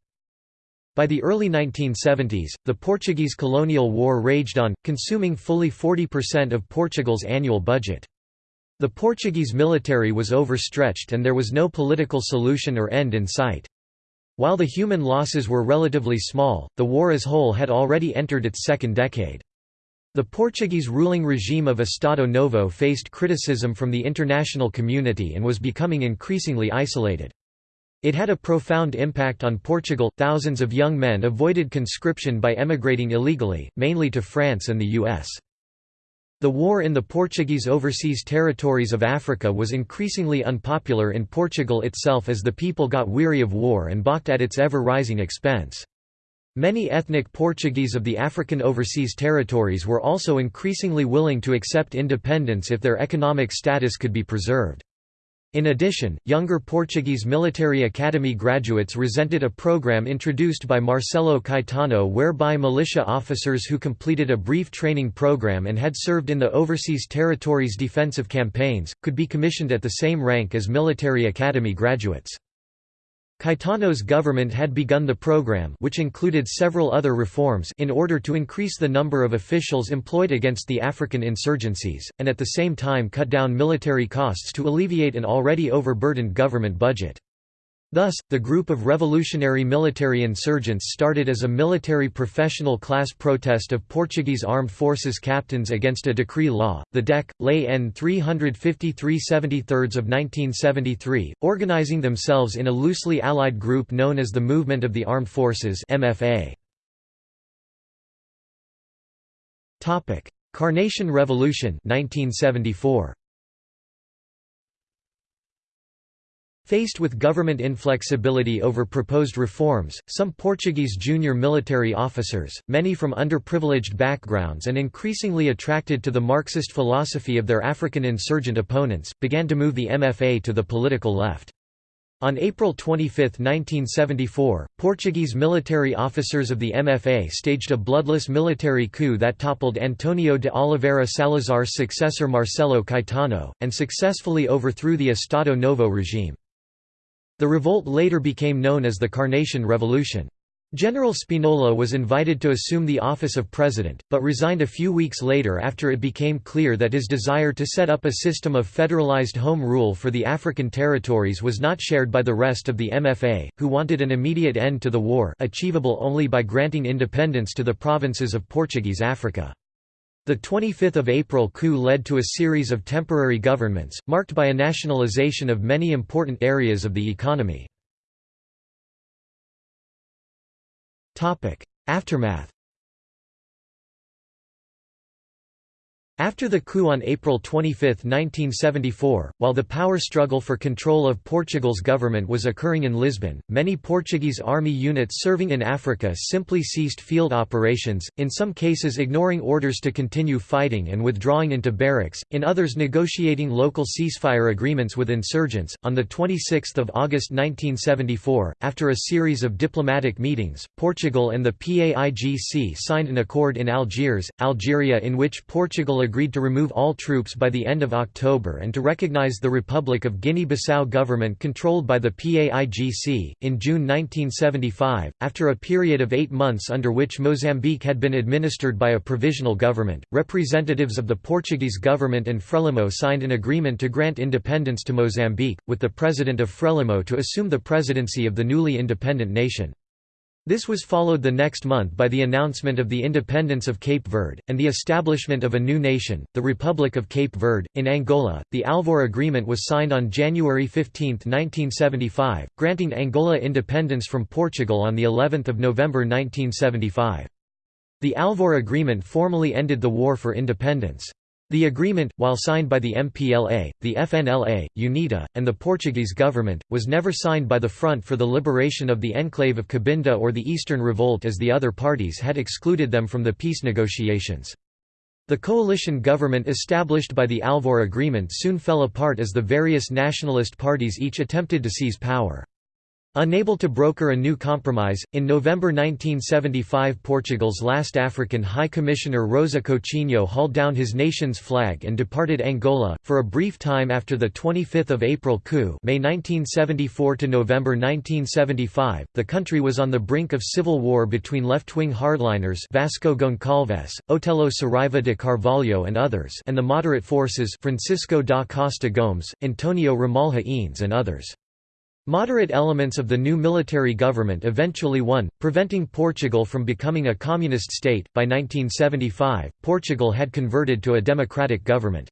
By the early 1970s, the Portuguese colonial war raged on, consuming fully 40% of Portugal's annual budget. The Portuguese military was overstretched and there was no political solution or end in sight. While the human losses were relatively small, the war as whole had already entered its second decade. The Portuguese ruling regime of Estado Novo faced criticism from the international community and was becoming increasingly isolated. It had a profound impact on Portugal. Thousands of young men avoided conscription by emigrating illegally, mainly to France and the US. The war in the Portuguese overseas territories of Africa was increasingly unpopular in Portugal itself as the people got weary of war and balked at its ever-rising expense. Many ethnic Portuguese of the African overseas territories were also increasingly willing to accept independence if their economic status could be preserved. In addition, younger Portuguese military academy graduates resented a program introduced by Marcelo Caetano whereby militia officers who completed a brief training program and had served in the overseas territories' defensive campaigns, could be commissioned at the same rank as military academy graduates. Caetano's government had begun the program which included several other reforms in order to increase the number of officials employed against the African insurgencies, and at the same time cut down military costs to alleviate an already overburdened government budget. Thus, the group of revolutionary military insurgents started as a military professional class protest of Portuguese armed forces captains against a decree law, the DEC, Lei N 353 73 of 1973, organizing themselves in a loosely allied group known as the Movement of the Armed Forces MFA. Carnation Revolution 1974. Faced with government inflexibility over proposed reforms, some Portuguese junior military officers, many from underprivileged backgrounds and increasingly attracted to the Marxist philosophy of their African insurgent opponents, began to move the MFA to the political left. On April 25, 1974, Portuguese military officers of the MFA staged a bloodless military coup that toppled Antonio de Oliveira Salazar's successor Marcelo Caetano, and successfully overthrew the Estado Novo regime. The revolt later became known as the Carnation Revolution. General Spinola was invited to assume the office of president, but resigned a few weeks later after it became clear that his desire to set up a system of federalized home rule for the African territories was not shared by the rest of the MFA, who wanted an immediate end to the war achievable only by granting independence to the provinces of Portuguese Africa. The 25th of April coup led to a series of temporary governments, marked by a nationalization of many important areas of the economy. Aftermath After the coup on April 25, 1974, while the power struggle for control of Portugal's government was occurring in Lisbon, many Portuguese army units serving in Africa simply ceased field operations, in some cases ignoring orders to continue fighting and withdrawing into barracks, in others negotiating local ceasefire agreements with insurgents. On the 26th of August 1974, after a series of diplomatic meetings, Portugal and the PAIGC signed an accord in Algiers, Algeria in which Portugal agreed to remove all troops by the end of October and to recognize the Republic of Guinea-Bissau government controlled by the PAIGC. In June 1975, after a period of eight months under which Mozambique had been administered by a provisional government, representatives of the Portuguese government and Frelimo signed an agreement to grant independence to Mozambique, with the president of Frelimo to assume the presidency of the newly independent nation. This was followed the next month by the announcement of the independence of Cape Verde, and the establishment of a new nation, the Republic of Cape Verde. In Angola, the Alvor Agreement was signed on January 15, 1975, granting Angola independence from Portugal on the 11th of November 1975. The Alvor Agreement formally ended the war for independence. The agreement, while signed by the MPLA, the FNLA, UNITA, and the Portuguese government, was never signed by the Front for the Liberation of the Enclave of Cabinda or the Eastern Revolt as the other parties had excluded them from the peace negotiations. The coalition government established by the Alvor Agreement soon fell apart as the various nationalist parties each attempted to seize power. Unable to broker a new compromise, in November 1975 Portugal's last African High Commissioner Rosa Coutinho hauled down his nation's flag and departed Angola, for a brief time after the 25 April coup May 1974 to November 1975, the country was on the brink of civil war between left-wing hardliners Vasco Goncalves, Otelo Saraiva de Carvalho and others and the moderate forces Francisco da Costa Gomes, Antonio Ramalho Eanes and others. Moderate elements of the new military government eventually won, preventing Portugal from becoming a communist state. By 1975, Portugal had converted to a democratic government.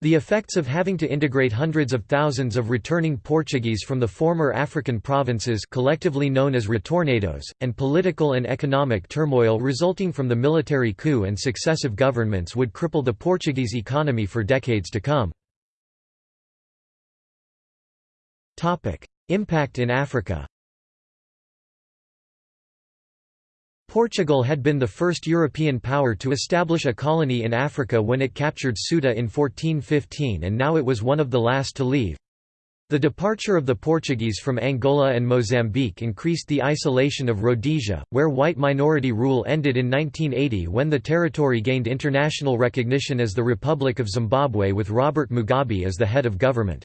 The effects of having to integrate hundreds of thousands of returning Portuguese from the former African provinces collectively known as retornados, and political and economic turmoil resulting from the military coup and successive governments would cripple the Portuguese economy for decades to come. Impact in Africa Portugal had been the first European power to establish a colony in Africa when it captured Ceuta in 1415 and now it was one of the last to leave. The departure of the Portuguese from Angola and Mozambique increased the isolation of Rhodesia, where white minority rule ended in 1980 when the territory gained international recognition as the Republic of Zimbabwe with Robert Mugabe as the head of government.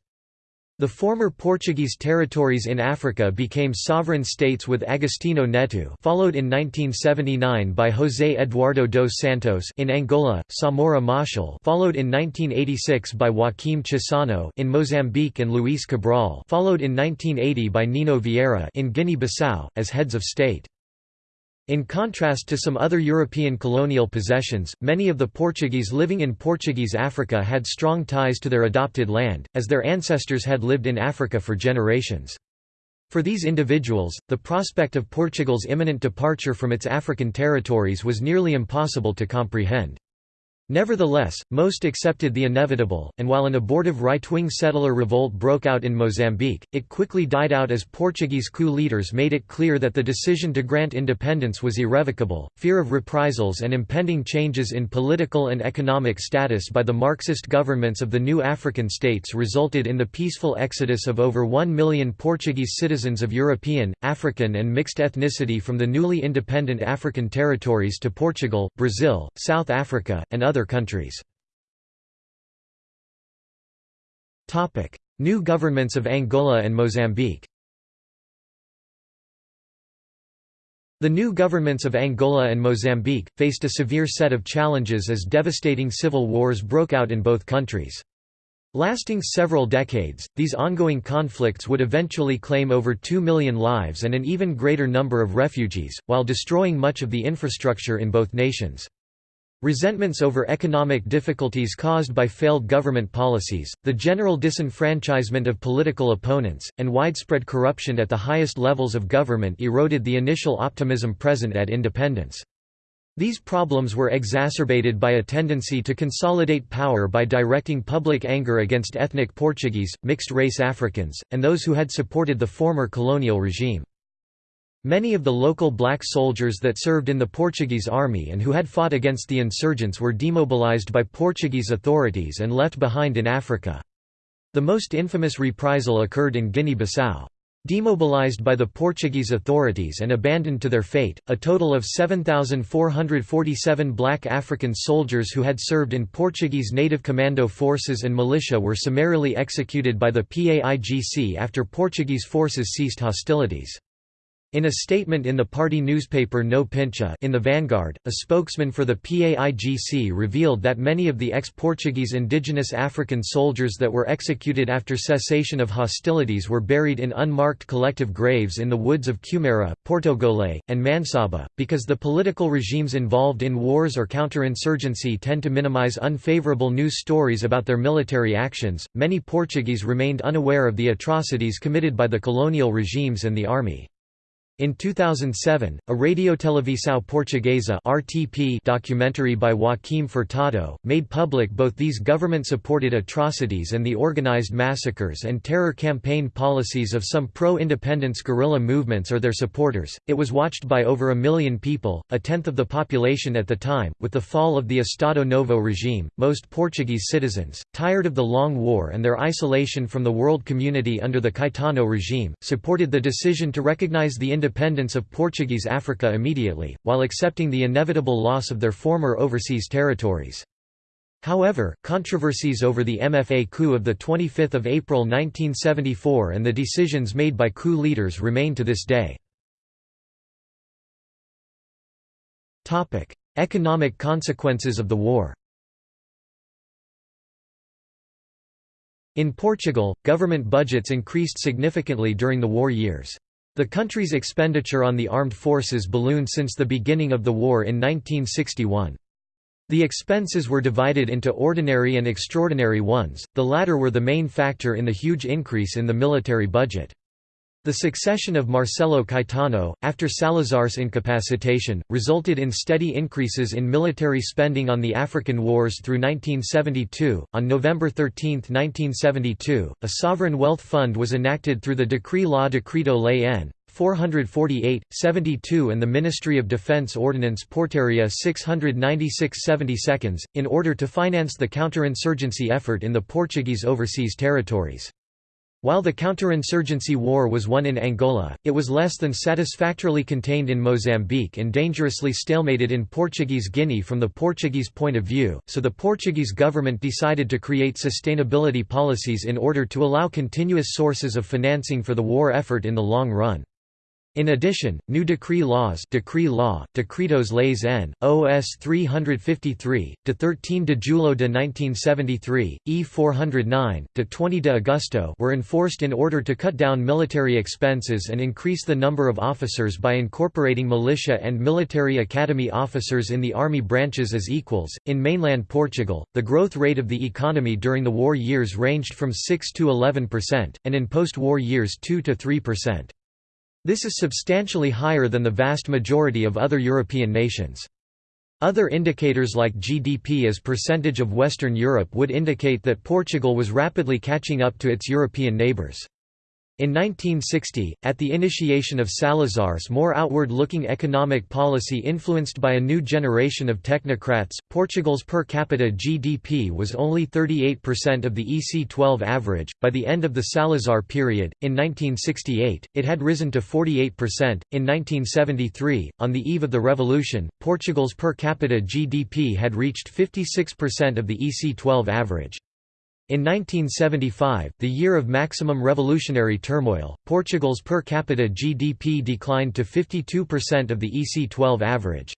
The former Portuguese territories in Africa became sovereign states with Agostinho Neto followed in 1979 by José Eduardo dos Santos in Angola, Samora Machel followed in 1986 by Joaquim Chissano in Mozambique and Luís Cabral followed in 1980 by Nino Vieira in Guinea-Bissau, as heads of state. In contrast to some other European colonial possessions, many of the Portuguese living in Portuguese Africa had strong ties to their adopted land, as their ancestors had lived in Africa for generations. For these individuals, the prospect of Portugal's imminent departure from its African territories was nearly impossible to comprehend. Nevertheless, most accepted the inevitable, and while an abortive right-wing settler revolt broke out in Mozambique, it quickly died out as Portuguese coup leaders made it clear that the decision to grant independence was irrevocable. Fear of reprisals and impending changes in political and economic status by the Marxist governments of the new African states resulted in the peaceful exodus of over 1 million Portuguese citizens of European, African and mixed ethnicity from the newly independent African territories to Portugal, Brazil, South Africa, and other other countries. New governments of Angola and Mozambique The new governments of Angola and Mozambique, faced a severe set of challenges as devastating civil wars broke out in both countries. Lasting several decades, these ongoing conflicts would eventually claim over 2 million lives and an even greater number of refugees, while destroying much of the infrastructure in both nations. Resentments over economic difficulties caused by failed government policies, the general disenfranchisement of political opponents, and widespread corruption at the highest levels of government eroded the initial optimism present at independence. These problems were exacerbated by a tendency to consolidate power by directing public anger against ethnic Portuguese, mixed-race Africans, and those who had supported the former colonial regime. Many of the local black soldiers that served in the Portuguese army and who had fought against the insurgents were demobilized by Portuguese authorities and left behind in Africa. The most infamous reprisal occurred in Guinea-Bissau. Demobilized by the Portuguese authorities and abandoned to their fate, a total of 7,447 black African soldiers who had served in Portuguese native commando forces and militia were summarily executed by the PAIGC after Portuguese forces ceased hostilities. In a statement in the party newspaper Nô Pintcha in the Vanguard, a spokesman for the PAIGC revealed that many of the ex-Portuguese indigenous African soldiers that were executed after cessation of hostilities were buried in unmarked collective graves in the woods of Cumara, Portogole, and Mansaba, because the political regimes involved in wars or counterinsurgency tend to minimize unfavorable news stories about their military actions. Many Portuguese remained unaware of the atrocities committed by the colonial regimes and the army. In 2007, a Radiotelevisão Portuguesa (RTP) documentary by Joaquim Furtado made public both these government-supported atrocities and the organized massacres and terror campaign policies of some pro-independence guerrilla movements or their supporters. It was watched by over a million people, a tenth of the population at the time. With the fall of the Estado Novo regime, most Portuguese citizens, tired of the long war and their isolation from the world community under the Caetano regime, supported the decision to recognize the independence independence of Portuguese Africa immediately, while accepting the inevitable loss of their former overseas territories. However, controversies over the MFA coup of 25 April 1974 and the decisions made by coup leaders remain to this day. Economic consequences of the war In Portugal, government budgets increased significantly during the war years. The country's expenditure on the armed forces ballooned since the beginning of the war in 1961. The expenses were divided into ordinary and extraordinary ones, the latter were the main factor in the huge increase in the military budget. The succession of Marcelo Caetano, after Salazar's incapacitation, resulted in steady increases in military spending on the African wars through 1972. On November 13, 1972, a sovereign wealth fund was enacted through the Decree Law Decreto Lei N. 448, 72 and the Ministry of Defense Ordinance Portaria 696 72 in order to finance the counterinsurgency effort in the Portuguese overseas territories. While the counterinsurgency war was won in Angola, it was less than satisfactorily contained in Mozambique and dangerously stalemated in Portuguese Guinea from the Portuguese point of view, so the Portuguese government decided to create sustainability policies in order to allow continuous sources of financing for the war effort in the long run. In addition, new decree laws decree law, Decretos Leis N. OS 353, de 13 de Julho de 1973, E 409, de 20 de Agosto were enforced in order to cut down military expenses and increase the number of officers by incorporating militia and military academy officers in the army branches as equals. In mainland Portugal, the growth rate of the economy during the war years ranged from 6 to 11%, and in post-war years 2 to 3%. This is substantially higher than the vast majority of other European nations. Other indicators like GDP as percentage of Western Europe would indicate that Portugal was rapidly catching up to its European neighbours. In 1960, at the initiation of Salazar's more outward-looking economic policy influenced by a new generation of technocrats, Portugal's per capita GDP was only 38% of the EC12 average. By the end of the Salazar period, in 1968, it had risen to 48%. In 1973, on the eve of the revolution, Portugal's per capita GDP had reached 56% of the EC12 average. In 1975, the year of maximum revolutionary turmoil, Portugal's per capita GDP declined to 52% of the EC12 average.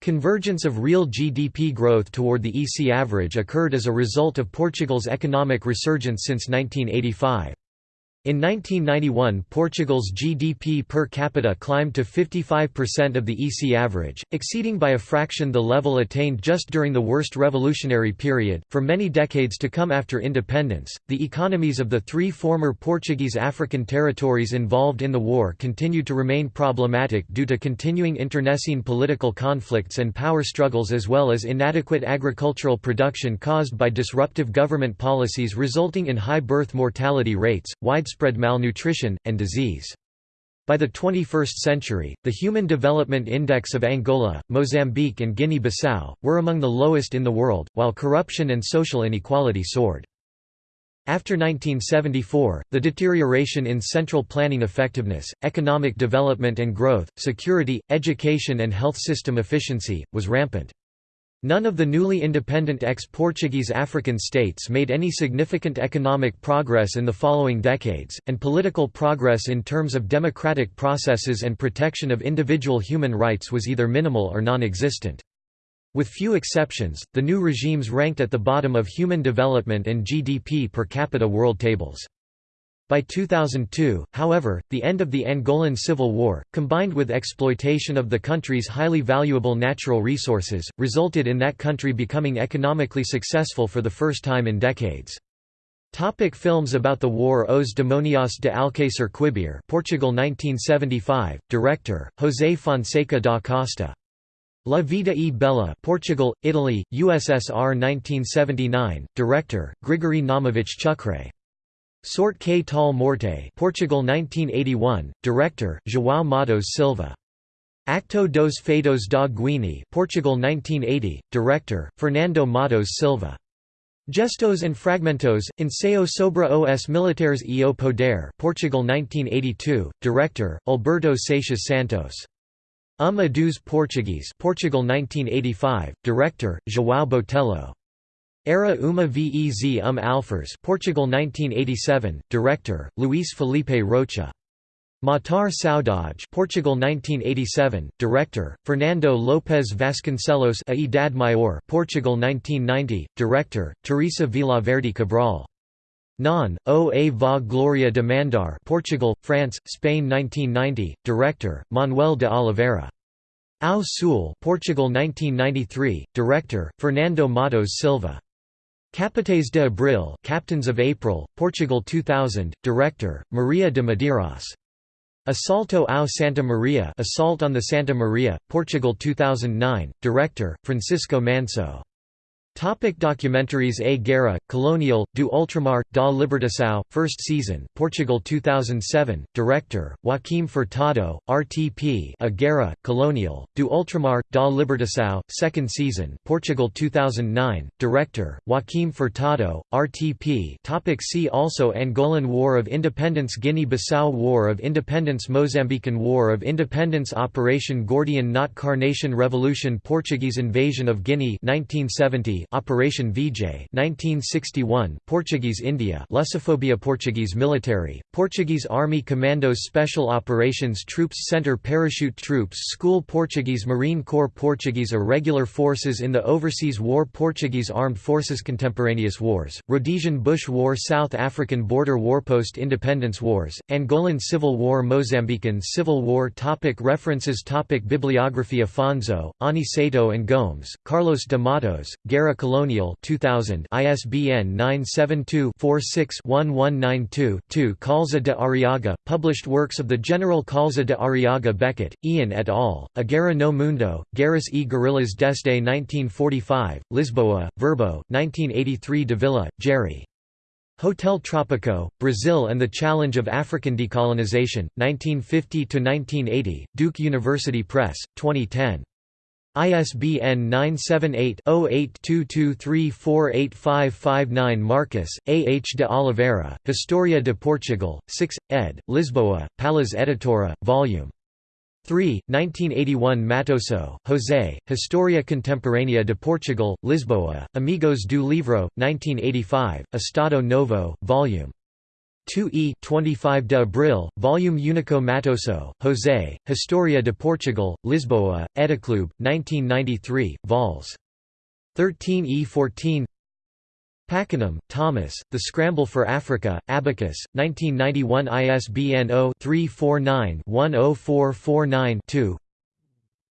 Convergence of real GDP growth toward the EC average occurred as a result of Portugal's economic resurgence since 1985. In 1991 Portugal's GDP per capita climbed to 55% of the EC average, exceeding by a fraction the level attained just during the worst revolutionary period. For many decades to come after independence, the economies of the three former Portuguese African territories involved in the war continued to remain problematic due to continuing internecine political conflicts and power struggles as well as inadequate agricultural production caused by disruptive government policies resulting in high birth mortality rates, widespread widespread malnutrition, and disease. By the 21st century, the Human Development Index of Angola, Mozambique and Guinea-Bissau, were among the lowest in the world, while corruption and social inequality soared. After 1974, the deterioration in central planning effectiveness, economic development and growth, security, education and health system efficiency, was rampant. None of the newly independent ex-Portuguese African states made any significant economic progress in the following decades, and political progress in terms of democratic processes and protection of individual human rights was either minimal or non-existent. With few exceptions, the new regimes ranked at the bottom of human development and GDP per capita world tables. By 2002, however, the end of the Angolan Civil War, combined with exploitation of the country's highly valuable natural resources, resulted in that country becoming economically successful for the first time in decades. Topic films about the war Os Demonios de Alcácer Quibir Portugal 1975, director, José Fonseca da Costa La Vida e Bella Portugal, Italy, USSR 1979, director, Grigory Naumovich Chukhrai. Sorte que tal morte Portugal 1981, director, João Matos Silva. Acto dos Fados da Guiné Portugal 1980, director, Fernando Matos Silva. Gestos and Fragmentos, Ensaio sobre os Militares e o Poder Portugal 1982, director, Alberto Seixas Santos. Um Adeus Português Portugal 1985, director, João Botelho. Era uma vez um Alferes Portugal 1987, director, Luís Filipe Rocha. Matar Saudade Portugal 1987, director, Fernando Lopes Vasconcelos A Idade Maior Portugal 1990, director, Teresa Verde Cabral. Non, o a va Gloria de Mandar Portugal, France, Spain 1990, director, Manoel de Oliveira. Ao Sul Portugal 1993, director, Fernando Matos Silva. Capitães de Abril Captains of April, Portugal 2000, director, Maria de Medeiros. Assalto ao Santa Maria Assault on the Santa Maria, Portugal 2009, director, Francisco Manso. Topic documentaries A Guerra, Colonial, do Ultramar, da Libertação, First Season, Portugal 2007, Director, Joaquim Furtado, RTP A Guerra, Colonial, do Ultramar, da Libertação, Second Season, Portugal 2009, Director, Joaquim Furtado, RTP topic See also Angolan War of Independence Guinea-Bissau War of Independence Mozambican War of Independence Operation Gordian Knot Carnation Revolution Portuguese invasion of Guinea 1970 Operation Vijay 1961, Portuguese India Lusophobia Portuguese military, Portuguese Army Commandos Special Operations Troops Center Parachute Troops School Portuguese Marine Corps Portuguese Irregular Forces in the Overseas War Portuguese Armed Forces Contemporaneous Wars, Rhodesian Bush War South African Border War Post Independence Wars, Angolan Civil War Mozambican Civil War topic References topic Bibliography Afonso, Aniceto and Gomes, Carlos de Matos, Guerra Era Colonial 2000 ISBN 972-46-1192-2 Kaúlza de Arriaga, published works of the General Kaúlza de Arriaga Beckett, Ian et al., A Guerra no Mundo, Guerras e Guerrillas desde 1945, Lisboa, Verbo, 1983 Davila, Jerry. Hotel Tropico, Brazil and the Challenge of African Decolonization, 1950–1980, Duke University Press, 2010. ISBN 978-0822348559 Marques, A. H. de Oliveira, Historia de Portugal, 6, ed., Lisboa, Palas Editora, Vol. 3, 1981 Mattoso, José, Historia Contemporânea de Portugal, Lisboa, Amigos do Livro, 1985, Estado Novo, Vol. 2e 25 de Abril, Volume Único Mattoso, José, Historia de Portugal, Lisboa, Ediclube, 1993, vols. 13e14 Pakenham, Thomas, The Scramble for Africa, Abacus, 1991 ISBN 0-349-10449-2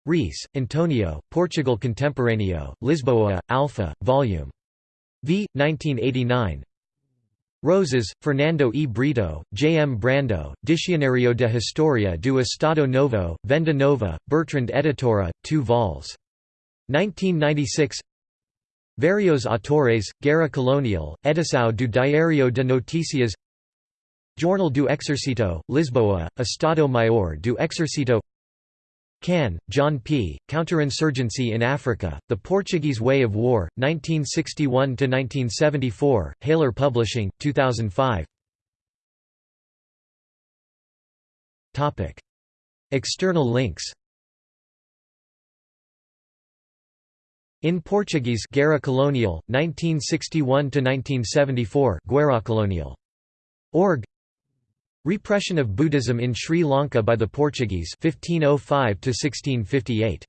Reis, Antonio, Portugal Contemporâneo, Lisboa, Alpha, Volume v. 1989 Rosas, Fernando E. Brito, J. M. Brandão, Dicionário de Historia do Estado Novo, Venda Nova, Bertrand Editora, 2 vols. 1996 Varios Autores, Guerra Colonial, Edição do Diário de Notícias Jornal do Exército, Lisboa, Estado Maior do Exército Cann, John P., Counterinsurgency in Africa, The Portuguese Way of War, 1961–1974, Hailer Publishing, 2005 External links In Portuguese Guerra Colonial, 1961–1974 Guerra Colonial. Org Repression of Buddhism in Sri Lanka by the Portuguese 1505 1658